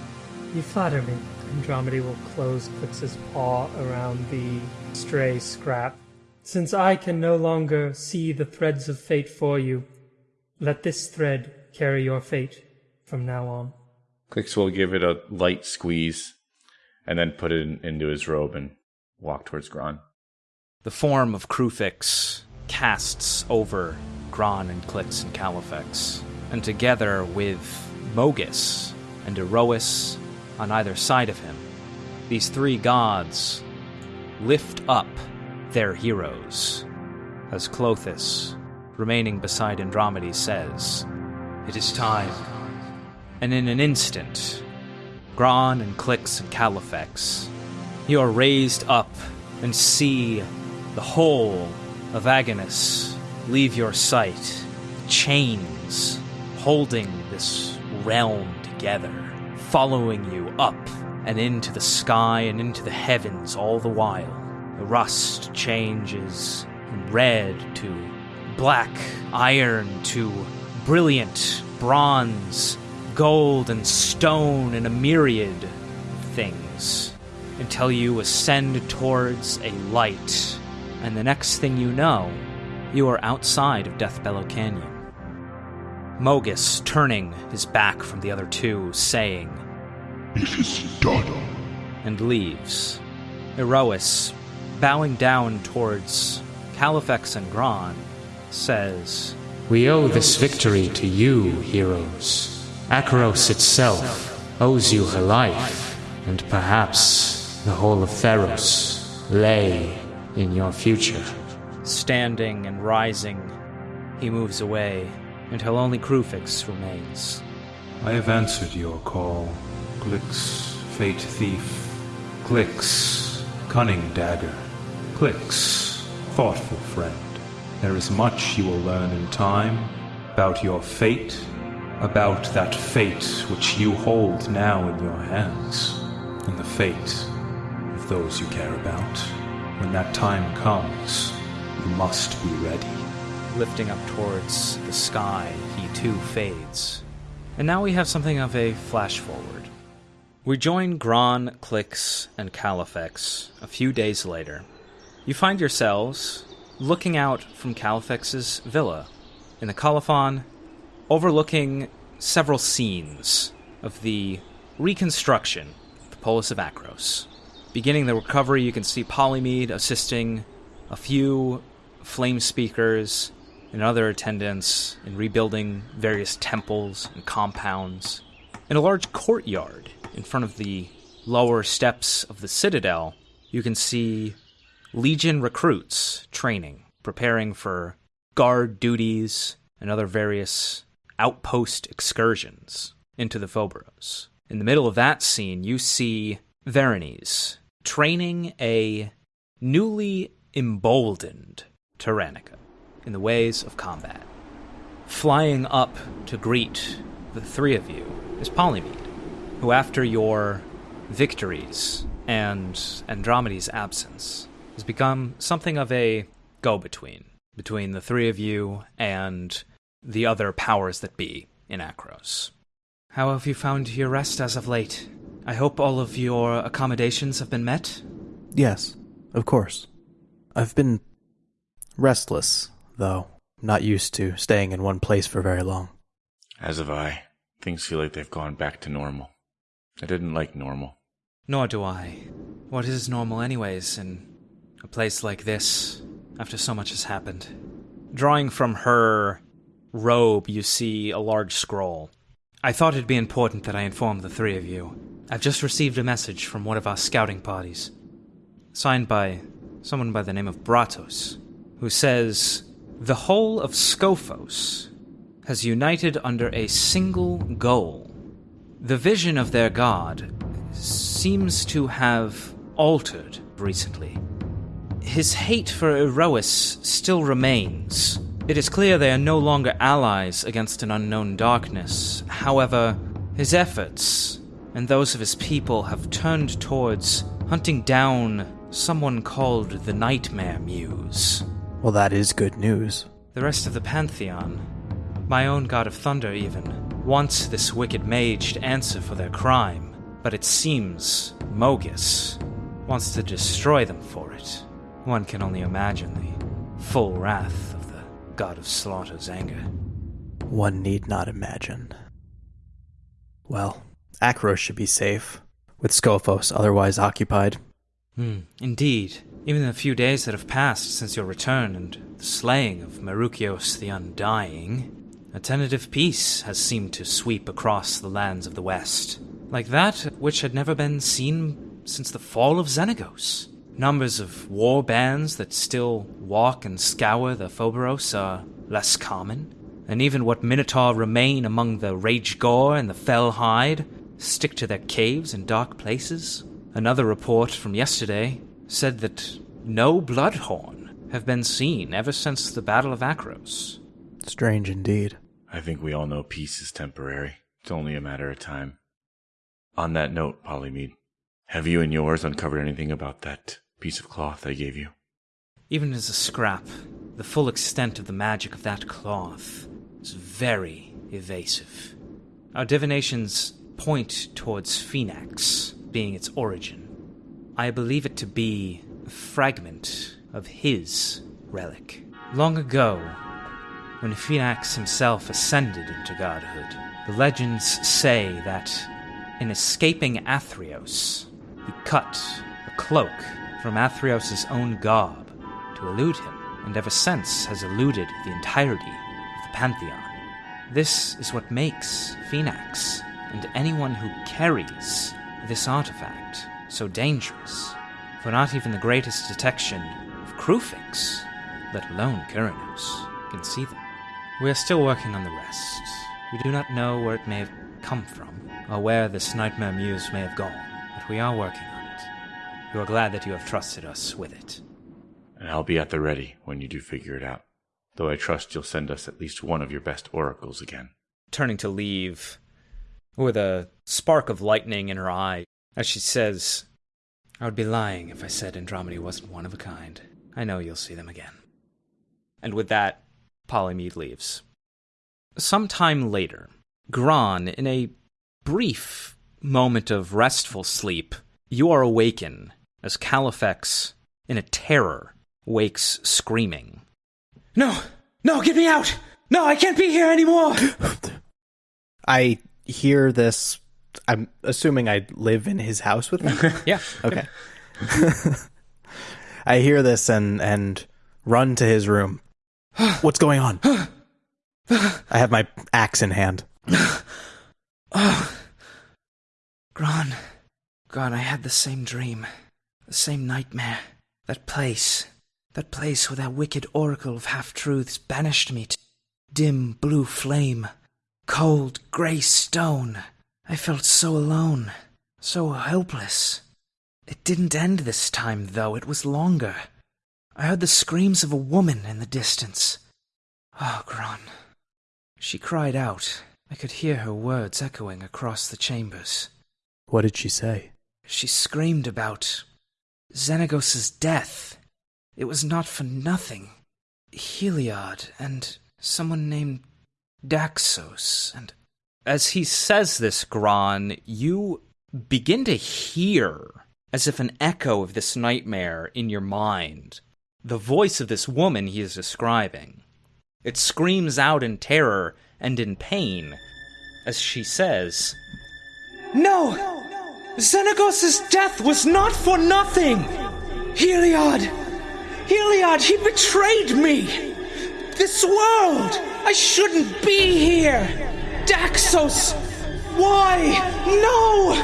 You flatter me. Andromedy will close Clix's paw around the stray scrap. Since I can no longer see the threads of fate for you, let this thread carry your fate from now on. Clix will give it a light squeeze and then put it in, into his robe and walk towards Gron. The form of Kruphix casts over Gron and Clix and Califex, and together with Mogis and Iroas on either side of him, these three gods lift up their heroes. As Klothys, remaining beside Andromedy, says, It is time. And in an instant, Gron and Clix and Califex, you are raised up and see the whole of Agonas leave your sight, chains holding this realm together, following you up and into the sky and into the heavens all the while. The rust changes from red to black iron to brilliant bronze, gold and stone, and a myriad of things until you ascend towards a light. And the next thing you know, you are outside of Deathbellow Canyon. Mogis turning his back from the other two, saying, It is done. and leaves. Iroas, bowing down towards Califex and Gron, says, We owe this victory to you, heroes. Akros itself owes you her life, and perhaps the whole of Theros lay in your future. Standing and rising, he moves away until only Kruphix remains. I have answered your call. Clix, fate thief. Clix, cunning dagger. Clix, thoughtful friend. There is much you will learn in time about your fate, about that fate which you hold now in your hands, and the fate of those you care about. When that time comes, you must be ready. Lifting up towards the sky, he too fades. And now we have something of a flash forward. We join Gron, Clix, and Califex a few days later. You find yourselves looking out from Califex's villa in the Colophon, overlooking several scenes of the reconstruction of the Polis of Akros. Beginning the recovery, you can see Polymede assisting a few flame speakers and other attendants in rebuilding various temples and compounds. In a large courtyard in front of the lower steps of the citadel, you can see Legion recruits training, preparing for guard duties and other various outpost excursions into the Phobos. In the middle of that scene, you see Veronese training a newly emboldened Tyrannica in the ways of combat. Flying up to greet the three of you is Polymede, who, after your victories and Andromeda's absence, has become something of a go between between the three of you and the other powers that be in Akros. How have you found your rest as of late? I hope all of your accommodations have been met. Yes, of course. I've been restless, though. Not used to staying in one place for very long. As have I. Things feel like they've gone back to normal. I didn't like normal. Nor do I. What is normal, anyways, in a place like this? after so much has happened. Drawing from her robe, you see a large scroll. I thought it'd be important that I inform the three of you. I've just received a message from one of our scouting parties, signed by someone by the name of Bratos, who says the whole of Skophos has united under a single goal. The vision of their god seems to have altered recently. His hate for Iroas still remains. It is clear they are no longer allies against an unknown darkness. However, his efforts and those of his people have turned towards hunting down someone called the Nightmare Muse. Well, that is good news. The rest of the Pantheon, my own god of thunder even, wants this wicked mage to answer for their crime, but it seems Mogis wants to destroy them for it. One can only imagine the full wrath god of slaughter's anger. One need not imagine. Well, Akros should be safe, with Skophos otherwise occupied. Hmm, indeed. Even in the few days that have passed since your return and the slaying of Merukios the Undying, a tentative peace has seemed to sweep across the lands of the West, like that which had never been seen since the fall of Xenagos. Numbers of war bands that still walk and scour the Phoberos are less common, and even what Minotaur remain among the Rage Gore and the Felhide stick to their caves and dark places. Another report from yesterday said that no Bloodhorn have been seen ever since the Battle of Akros. Strange indeed. I think we all know peace is temporary. It's only a matter of time. On that note, Polymede, have you and yours uncovered anything about that piece of cloth I gave you? Even as a scrap, the full extent of the magic of that cloth is very evasive. Our divinations point towards Phenax being its origin. I believe it to be a fragment of his relic. Long ago, when Phenax himself ascended into godhood, the legends say that in escaping Athreos, he cut a cloak from Athreos' own garb to elude him, and ever since has eluded the entirety of the Pantheon. This is what makes Phenax and anyone who carries this artifact so dangerous, for not even the greatest detection of Kruphix, let alone Keranos, can see them. We are still working on the rest. We do not know where it may have come from, or where this nightmare muse may have gone, but we are working on it. We are glad that you have trusted us with it. And I'll be at the ready when you do figure it out. Though I trust you'll send us at least one of your best oracles again. Turning to leave, with a spark of lightning in her eye, as she says, I would be lying if I said Andromeda wasn't one of a kind. I know you'll see them again. And with that, Polymede leaves. Some time later, Gran, in a brief moment of restful sleep, you are awakened as Califex, in a terror, wakes screaming. No! No, get me out! No, I can't be here anymore! I hear this. I'm assuming I live in his house with him. Yeah. Okay. I hear this and and run to his room. What's going on? I have my axe in hand. Oh. Gran. Gran, I had the same dream. The same nightmare. That place. That place where that wicked oracle of half truths banished me to dim blue flame. Cold grey stone. I felt so alone. So helpless. It didn't end this time, though. It was longer. I heard the screams of a woman in the distance. Ah, oh, Gran. She cried out. I could hear her words echoing across the chambers. What did she say? She screamed about Xenagos's death. It was not for nothing. Heliod and someone named Daxos and As he says this, Gran, you begin to hear, as if an echo of this nightmare in your mind, the voice of this woman he is describing. It screams out in terror and in pain as she says, No! Xenagos's death was not for nothing! Heliod! Heliod, he betrayed me! This world! I shouldn't be here! Daxos! Why? No!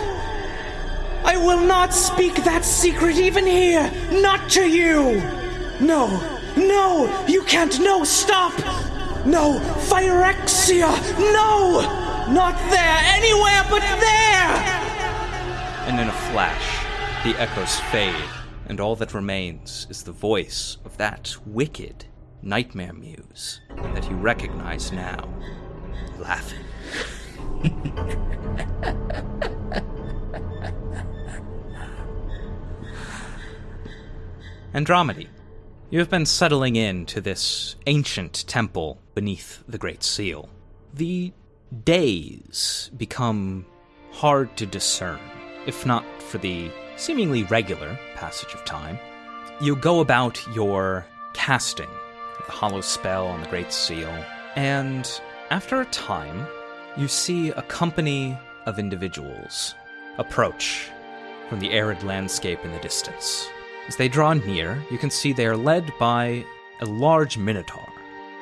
I will not speak that secret even here! Not to you! No! No! You can't! No! Stop! No! Phyrexia! No! Not there! Anywhere but there! And in a flash, the echoes fade, and all that remains is the voice of that wicked nightmare muse that you recognize now, laughing. Andromedy, you have been settling in to this ancient temple beneath the Great Seal. The days become hard to discern, if not for the seemingly regular passage of time. You go about your casting the hollow spell on the Great Seal, and after a time, you see a company of individuals approach from the arid landscape in the distance. As they draw near, you can see they are led by a large minotaur,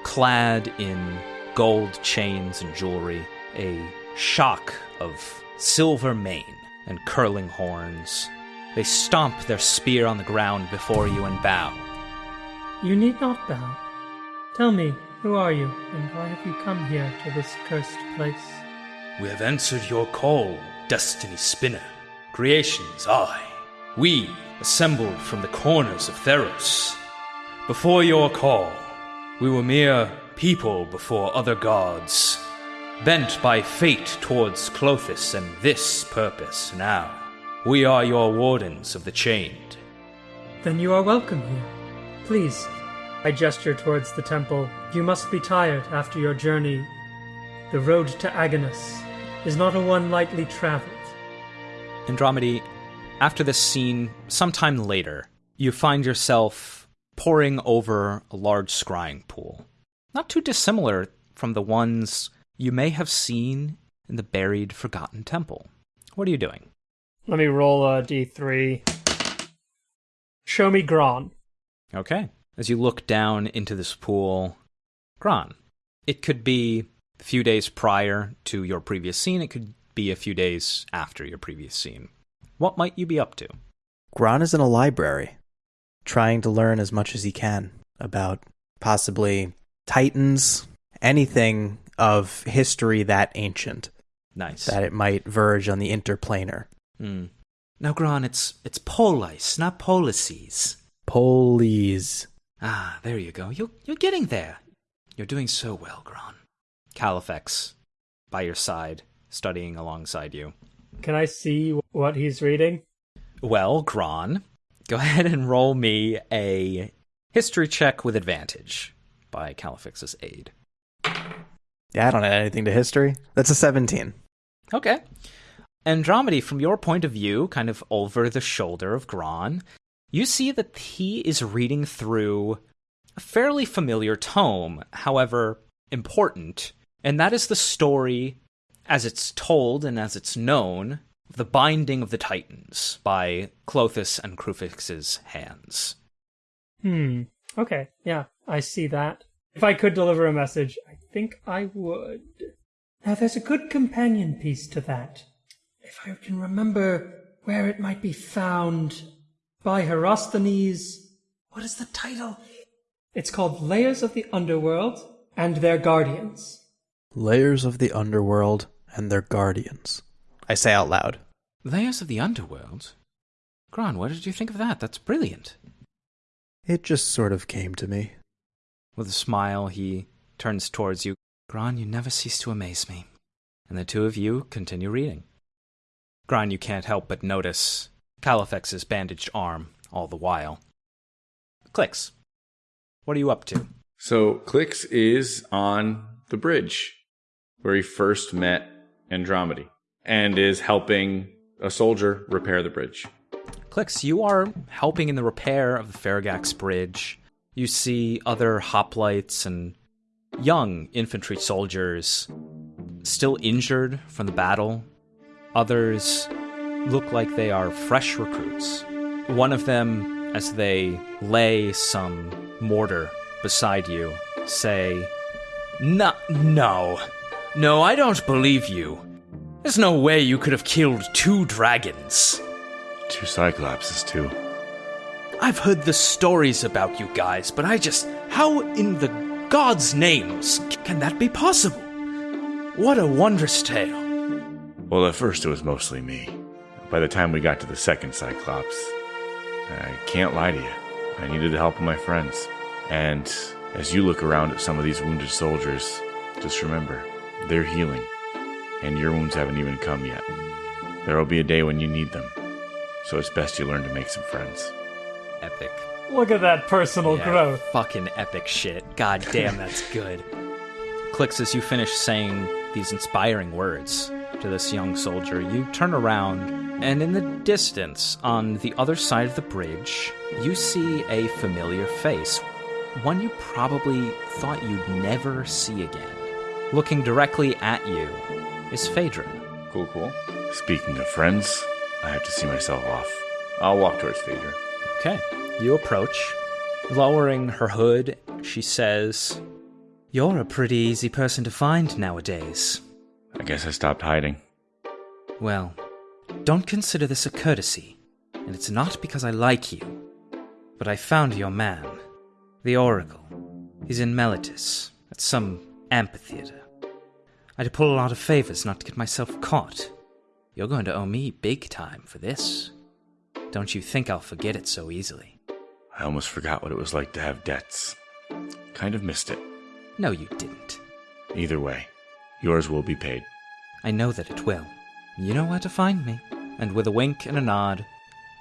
clad in gold chains and jewelry, a shock of silver mane and curling horns. They stomp their spear on the ground before you and bow. You need not bow. Tell me, who are you, and why have you come here to this cursed place? We have answered your call, Destiny Spinner. Creation's eye. We, assembled from the corners of Theros. Before your call, we were mere people before other gods, bent by fate towards Klothys and this purpose now. We are your wardens of the chained. Then you are welcome here. Please. I gesture towards the temple. You must be tired after your journey. The road to Agonas is not a one lightly traveled. Andromedy, after this scene, sometime later, you find yourself poring over a large scrying pool. Not too dissimilar from the ones you may have seen in the buried Forgotten Temple. What are you doing? Let me roll a d3. Show me Gron. Okay. As you look down into this pool, Gron, it could be a few days prior to your previous scene, it could be a few days after your previous scene. What might you be up to? Gron is in a library, trying to learn as much as he can about possibly Titans, anything of history that ancient, Nice. that it might verge on the interplanar. Hmm. Now, Gron, it's it's polis, not policies. Polies. Ah, there you go. You're you're getting there. You're doing so well, Gron. Califex, by your side, studying alongside you. Can I see what he's reading? Well, Gron, go ahead and roll me a history check with advantage by Califex's aid. Yeah, I don't add anything to history. That's a 17. Okay. Andromedy, from your point of view, kind of over the shoulder of Gron, you see that he is reading through a fairly familiar tome, however important, and that is the story as it's told and as it's known of the Binding of the Titans by Klothys and Kruphix's hands. Hmm. Okay. Yeah, I see that. If I could deliver a message, I think I would. Now, there's a good companion piece to that. If I can remember where it might be found. By Herosthenes. What is the title? It's called Layers of the Underworld and Their Guardians. Layers of the underworld and their guardians. I say out loud. Layers of the Underworld? Gron, what did you think of that? That's brilliant. It just sort of came to me. With a smile, he turns towards you. Gron, you never cease to amaze me. And the two of you continue reading. Gron, you can't help but notice Califex's bandaged arm all the while. Clix, what are you up to? So Clix is on the bridge where he first met Andromedy and is helping a soldier repair the bridge. Clix, you are helping in the repair of the Pharagax Bridge. You see other hoplites and young infantry soldiers still injured from the battle. Others look like they are fresh recruits. One of them as they lay some mortar beside you, say, No, no. No, I don't believe you. There's no way you could have killed two dragons. Two Cyclopses, too. I've heard the stories about you guys, but I just. How in the gods' names can that be possible? What a wondrous tale. Well, at first it was mostly me. By the time we got to the second Cyclops, I can't lie to you. I needed the help of my friends. And as you look around at some of these wounded soldiers, just remember, they're healing. And your wounds haven't even come yet. There will be a day when you need them. So it's best you learn to make some friends. epic. Look at that personal Yeah, growth. Fucking epic shit. God damn, that's good. Clix as you finish saying these inspiring words to this young soldier, you turn around, and in the distance, on the other side of the bridge, you see a familiar face. One you probably thought you'd never see again. Looking directly at you is Phaedra. Cool, cool. Speaking of friends, I have to see myself off. I'll walk towards Phaedra. Okay. You approach. Lowering her hood, she says, You're a pretty easy person to find nowadays. I guess I stopped hiding. Well, don't consider this a courtesy, and it's not because I like you. But I found your man, the Oracle. He's in Meletis, at some amphitheater. I had to pull a lot of favors not to get myself caught. You're going to owe me big time for this. Don't you think I'll forget it so easily? I almost forgot what it was like to have debts. Kind of missed it. No, you didn't. Either way, yours will be paid. I know that it will. You know where to find me. And with a wink and a nod,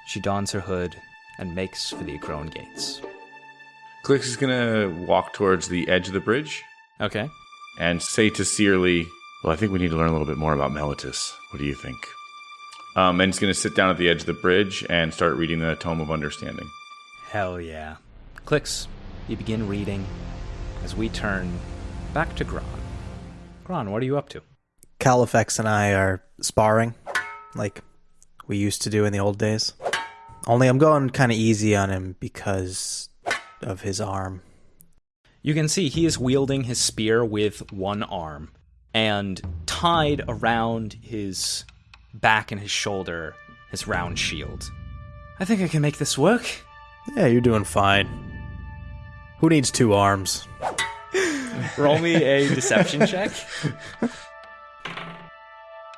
she dons her hood and makes for the Akroan gates. Clix is gonna walk towards the edge of the bridge Okay. and say to Searly, Well, I think we need to learn a little bit more about Meletis. What do you think? Um, and he's gonna sit down at the edge of the bridge and start reading the Tome of Understanding. Hell yeah. Clix. You begin reading as we turn back to Gron. Gron, what are you up to? Califex and I are sparring like we used to do in the old days. Only I'm going kind of easy on him because of his arm. You can see he is wielding his spear with one arm, and tied around his back and his shoulder, his round shield. I think I can make this work. Yeah, you're doing fine. Who needs two arms? Roll me a deception check.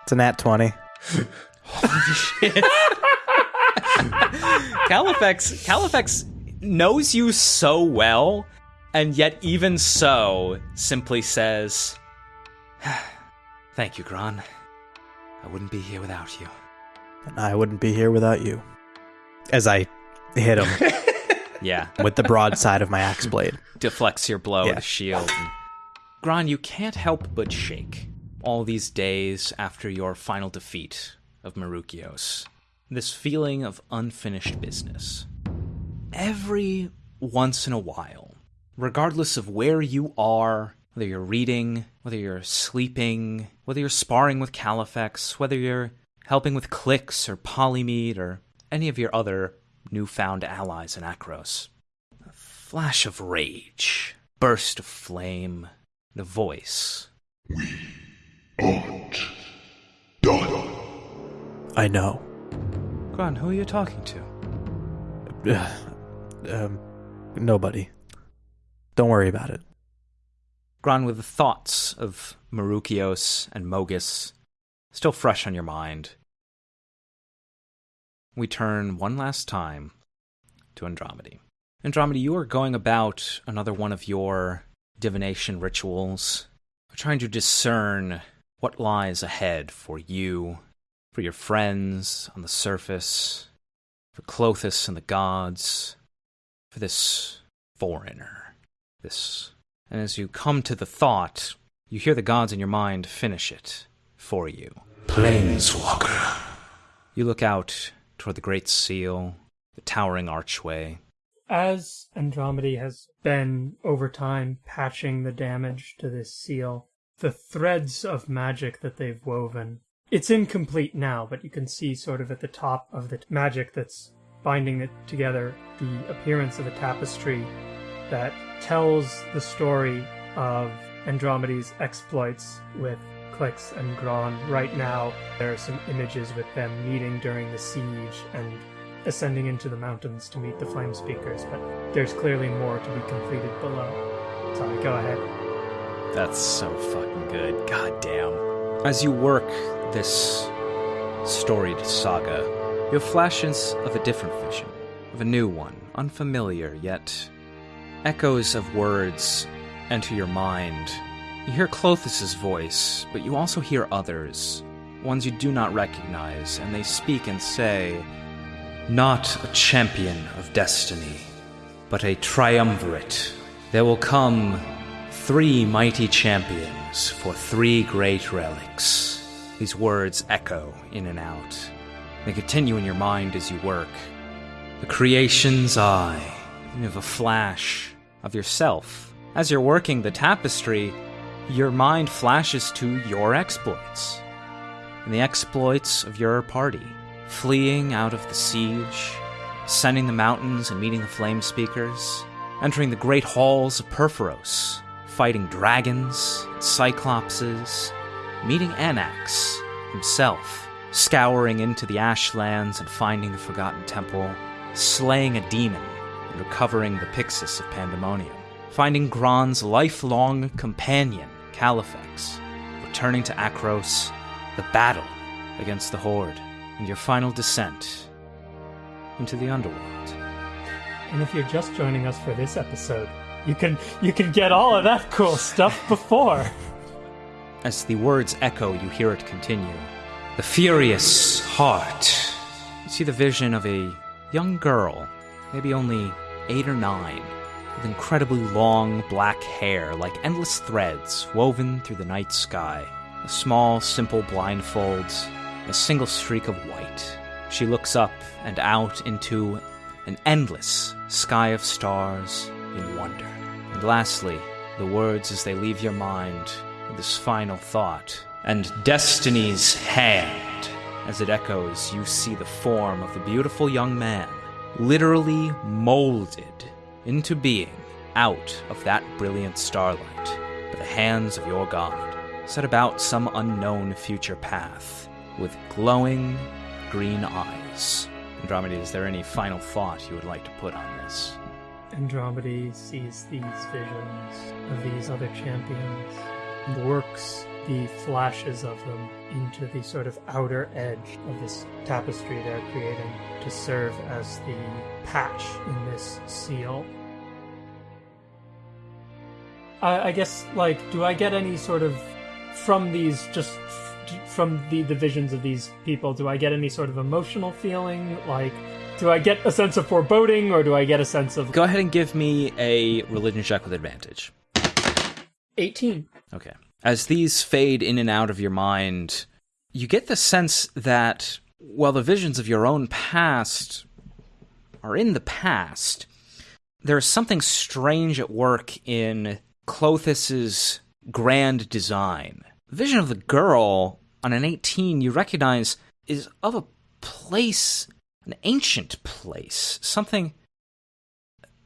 It's a nat 20. Shit! Califex, Califex knows you so well, and yet even so, simply says, "Thank you, Gron. I wouldn't be here without you." And I wouldn't be here without you. As I hit him Yeah, with the broadside of my axe blade. deflects your blow Yeah. with a shield. And Gron, you can't help but shake all these days after your final defeat of Marukios. This feeling of unfinished business. Every once in a while, regardless of where you are, whether you're reading, whether you're sleeping, whether you're sparring with Califex, whether you're helping with Clix or Polymede or any of your other newfound allies in Akros, A flash of rage, burst of flame, and a voice. We aren't done. I know. Gron, who are you talking to? um, nobody. Don't worry about it. Gron, with the thoughts of Marukios and Mogis still fresh on your mind, we turn one last time to Andromedy. Andromedy, you are going about another one of your divination rituals, trying to discern what lies ahead for you, for your friends on the surface, for Klothys and the gods, for this foreigner, this and as you come to the thought, you hear the gods in your mind finish it for you. Planeswalker. You look out toward the great seal, the towering archway. As Andromeda has been over time patching the damage to this seal, the threads of magic that they've woven. It's incomplete now, but you can see sort of at the top of the magic that's binding it together, the appearance of a tapestry that tells the story of Andromeda's exploits with Clix and Gron. Right now, there are some images with them meeting during the siege and ascending into the mountains to meet the flame speakers, but there's clearly more to be completed below. Sorry, go ahead. That's so fucking good. God damn. As you work this storied saga, you have flashes of a different vision, of a new one, unfamiliar, yet echoes of words enter your mind. You hear Klothys' voice, but you also hear others, ones you do not recognize, and they speak and say, Not a champion of destiny, but a triumvirate. There will come three mighty champions for three great relics. These words echo in and out. They continue in your mind as you work. The creation's eye. You have a flash of yourself. As you're working the tapestry, your mind flashes to your exploits. And the exploits of your party. Fleeing out of the siege, ascending the mountains and meeting the flame speakers, entering the great halls of Purphoros, fighting dragons, cyclopses, meeting Anax himself, scouring into the ashlands and finding the Forgotten Temple, slaying a demon and recovering the Pyxis of Pandemonium, finding Gron's lifelong companion, Califex, returning to Akros, the battle against the Horde, and your final descent into the underworld. And if you're just joining us for this episode, you can you can get all of that cool stuff before. As the words echo, you hear it continue. The furious heart. You see the vision of a young girl, maybe only eight or nine, with incredibly long black hair like endless threads woven through the night sky. A small, simple blindfold, a single streak of white. She looks up and out into an endless sky of stars in wonder. And lastly, the words as they leave your mind with this final thought. And destiny's hand. As it echoes, you see the form of the beautiful young man, literally molded into being out of that brilliant starlight by the hands of your god, set about some unknown future path with glowing green eyes. Andromeda, is there any final thought you would like to put on this? Andromeda sees these visions of these other champions, and works the flashes of them into the sort of outer edge of this tapestry they're creating to serve as the patch in this seal. I, I guess, like, do I get any sort of from these just f- from the, the visions of these people? Do I get any sort of emotional feeling? Like, do I get a sense of foreboding, or do I get a sense of Go ahead and give me a religion check with advantage. eighteen? Okay. As these fade in and out of your mind, you get the sense that while the visions of your own past are in the past, there's something strange at work in Klothys's grand design. The vision of the girl on an 18 you recognize is of a place, an ancient place, something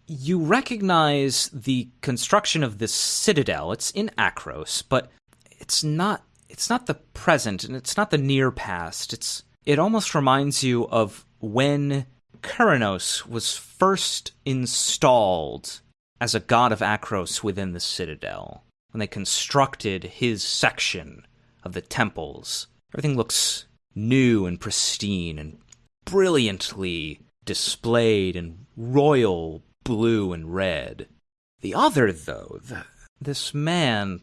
you recognize the construction of this citadel. It's in Akros, but it's not it's not the present and it's not the near past. It's it almost reminds you of when Keranos was first installed as a god of Akros within the citadel. When they constructed his section of the temples. Everything looks new and pristine and brilliantly displayed in royal blue and red. The other, though, the, this man,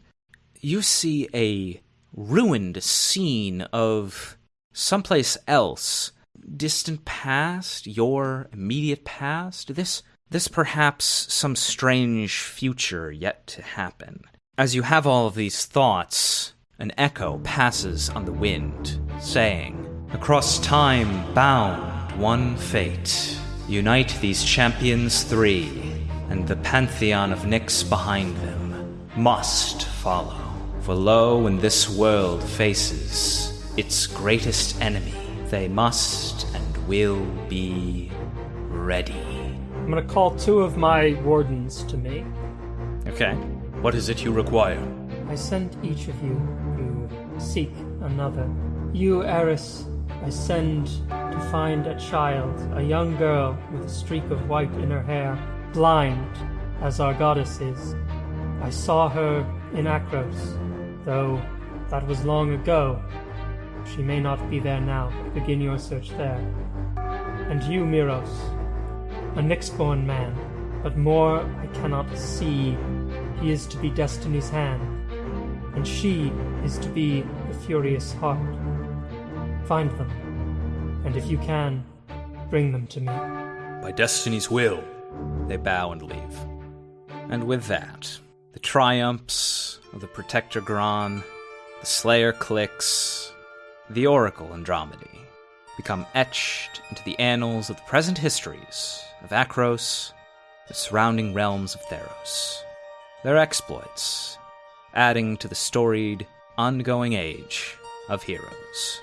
you see a ruined scene of someplace else, distant past, your immediate past. This, this perhaps some strange future yet to happen. As you have all of these thoughts, an echo passes on the wind, saying, Across time bound one fate. Unite these champions three, and the pantheon of Nyx behind them must follow. For lo, when this world faces its greatest enemy, they must and will be ready. I'm gonna call two of my wardens to me. Okay. What is it you require? I sent each of you to seek another. You, Eris, I send to find a child, a young girl with a streak of white in her hair, blind, as our goddess is. I saw her in Akros, though that was long ago. She may not be there now. Begin your search there. And you, Miros, a Nyxborn man, but more I cannot see. He is to be Destiny's hand, and she is to be the Furious Heart. Find them, and if you can, bring them to me. By Destiny's will. They bow and leave. And with that, the triumphs of the Protector Gron, the Slayer Clix, the Oracle Andromedy become etched into the annals of the present histories of Akros, the surrounding realms of Theros. Their exploits, adding to the storied, ongoing age of heroes.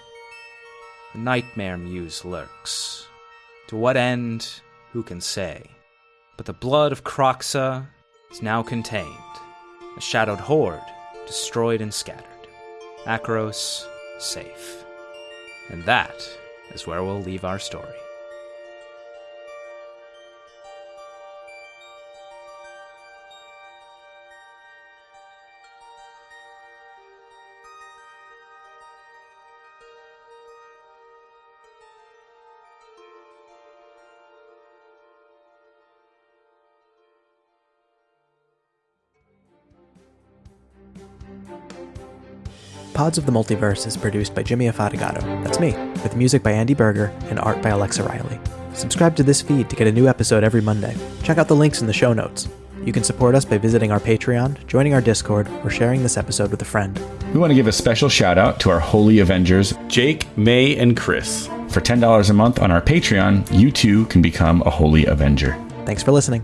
The Nightmare Muse lurks. To what end, who can say? But the blood of Kroxa is now contained, a shadowed horde destroyed and scattered. Akros safe. And that is where we'll leave our story. Pods of the Multiverse is produced by Jimmy Afatigato, that's me, with music by Andy Berger and art by Alexa Riley. Subscribe to this feed to get a new episode every Monday. Check out the links in the show notes. You can support us by visiting our Patreon, joining our Discord, or sharing this episode with a friend. We want to give a special shout out to our Holy Avengers. Jake, May, and Chris. For $10 a month on our Patreon, you too can become a Holy Avenger. Thanks for listening.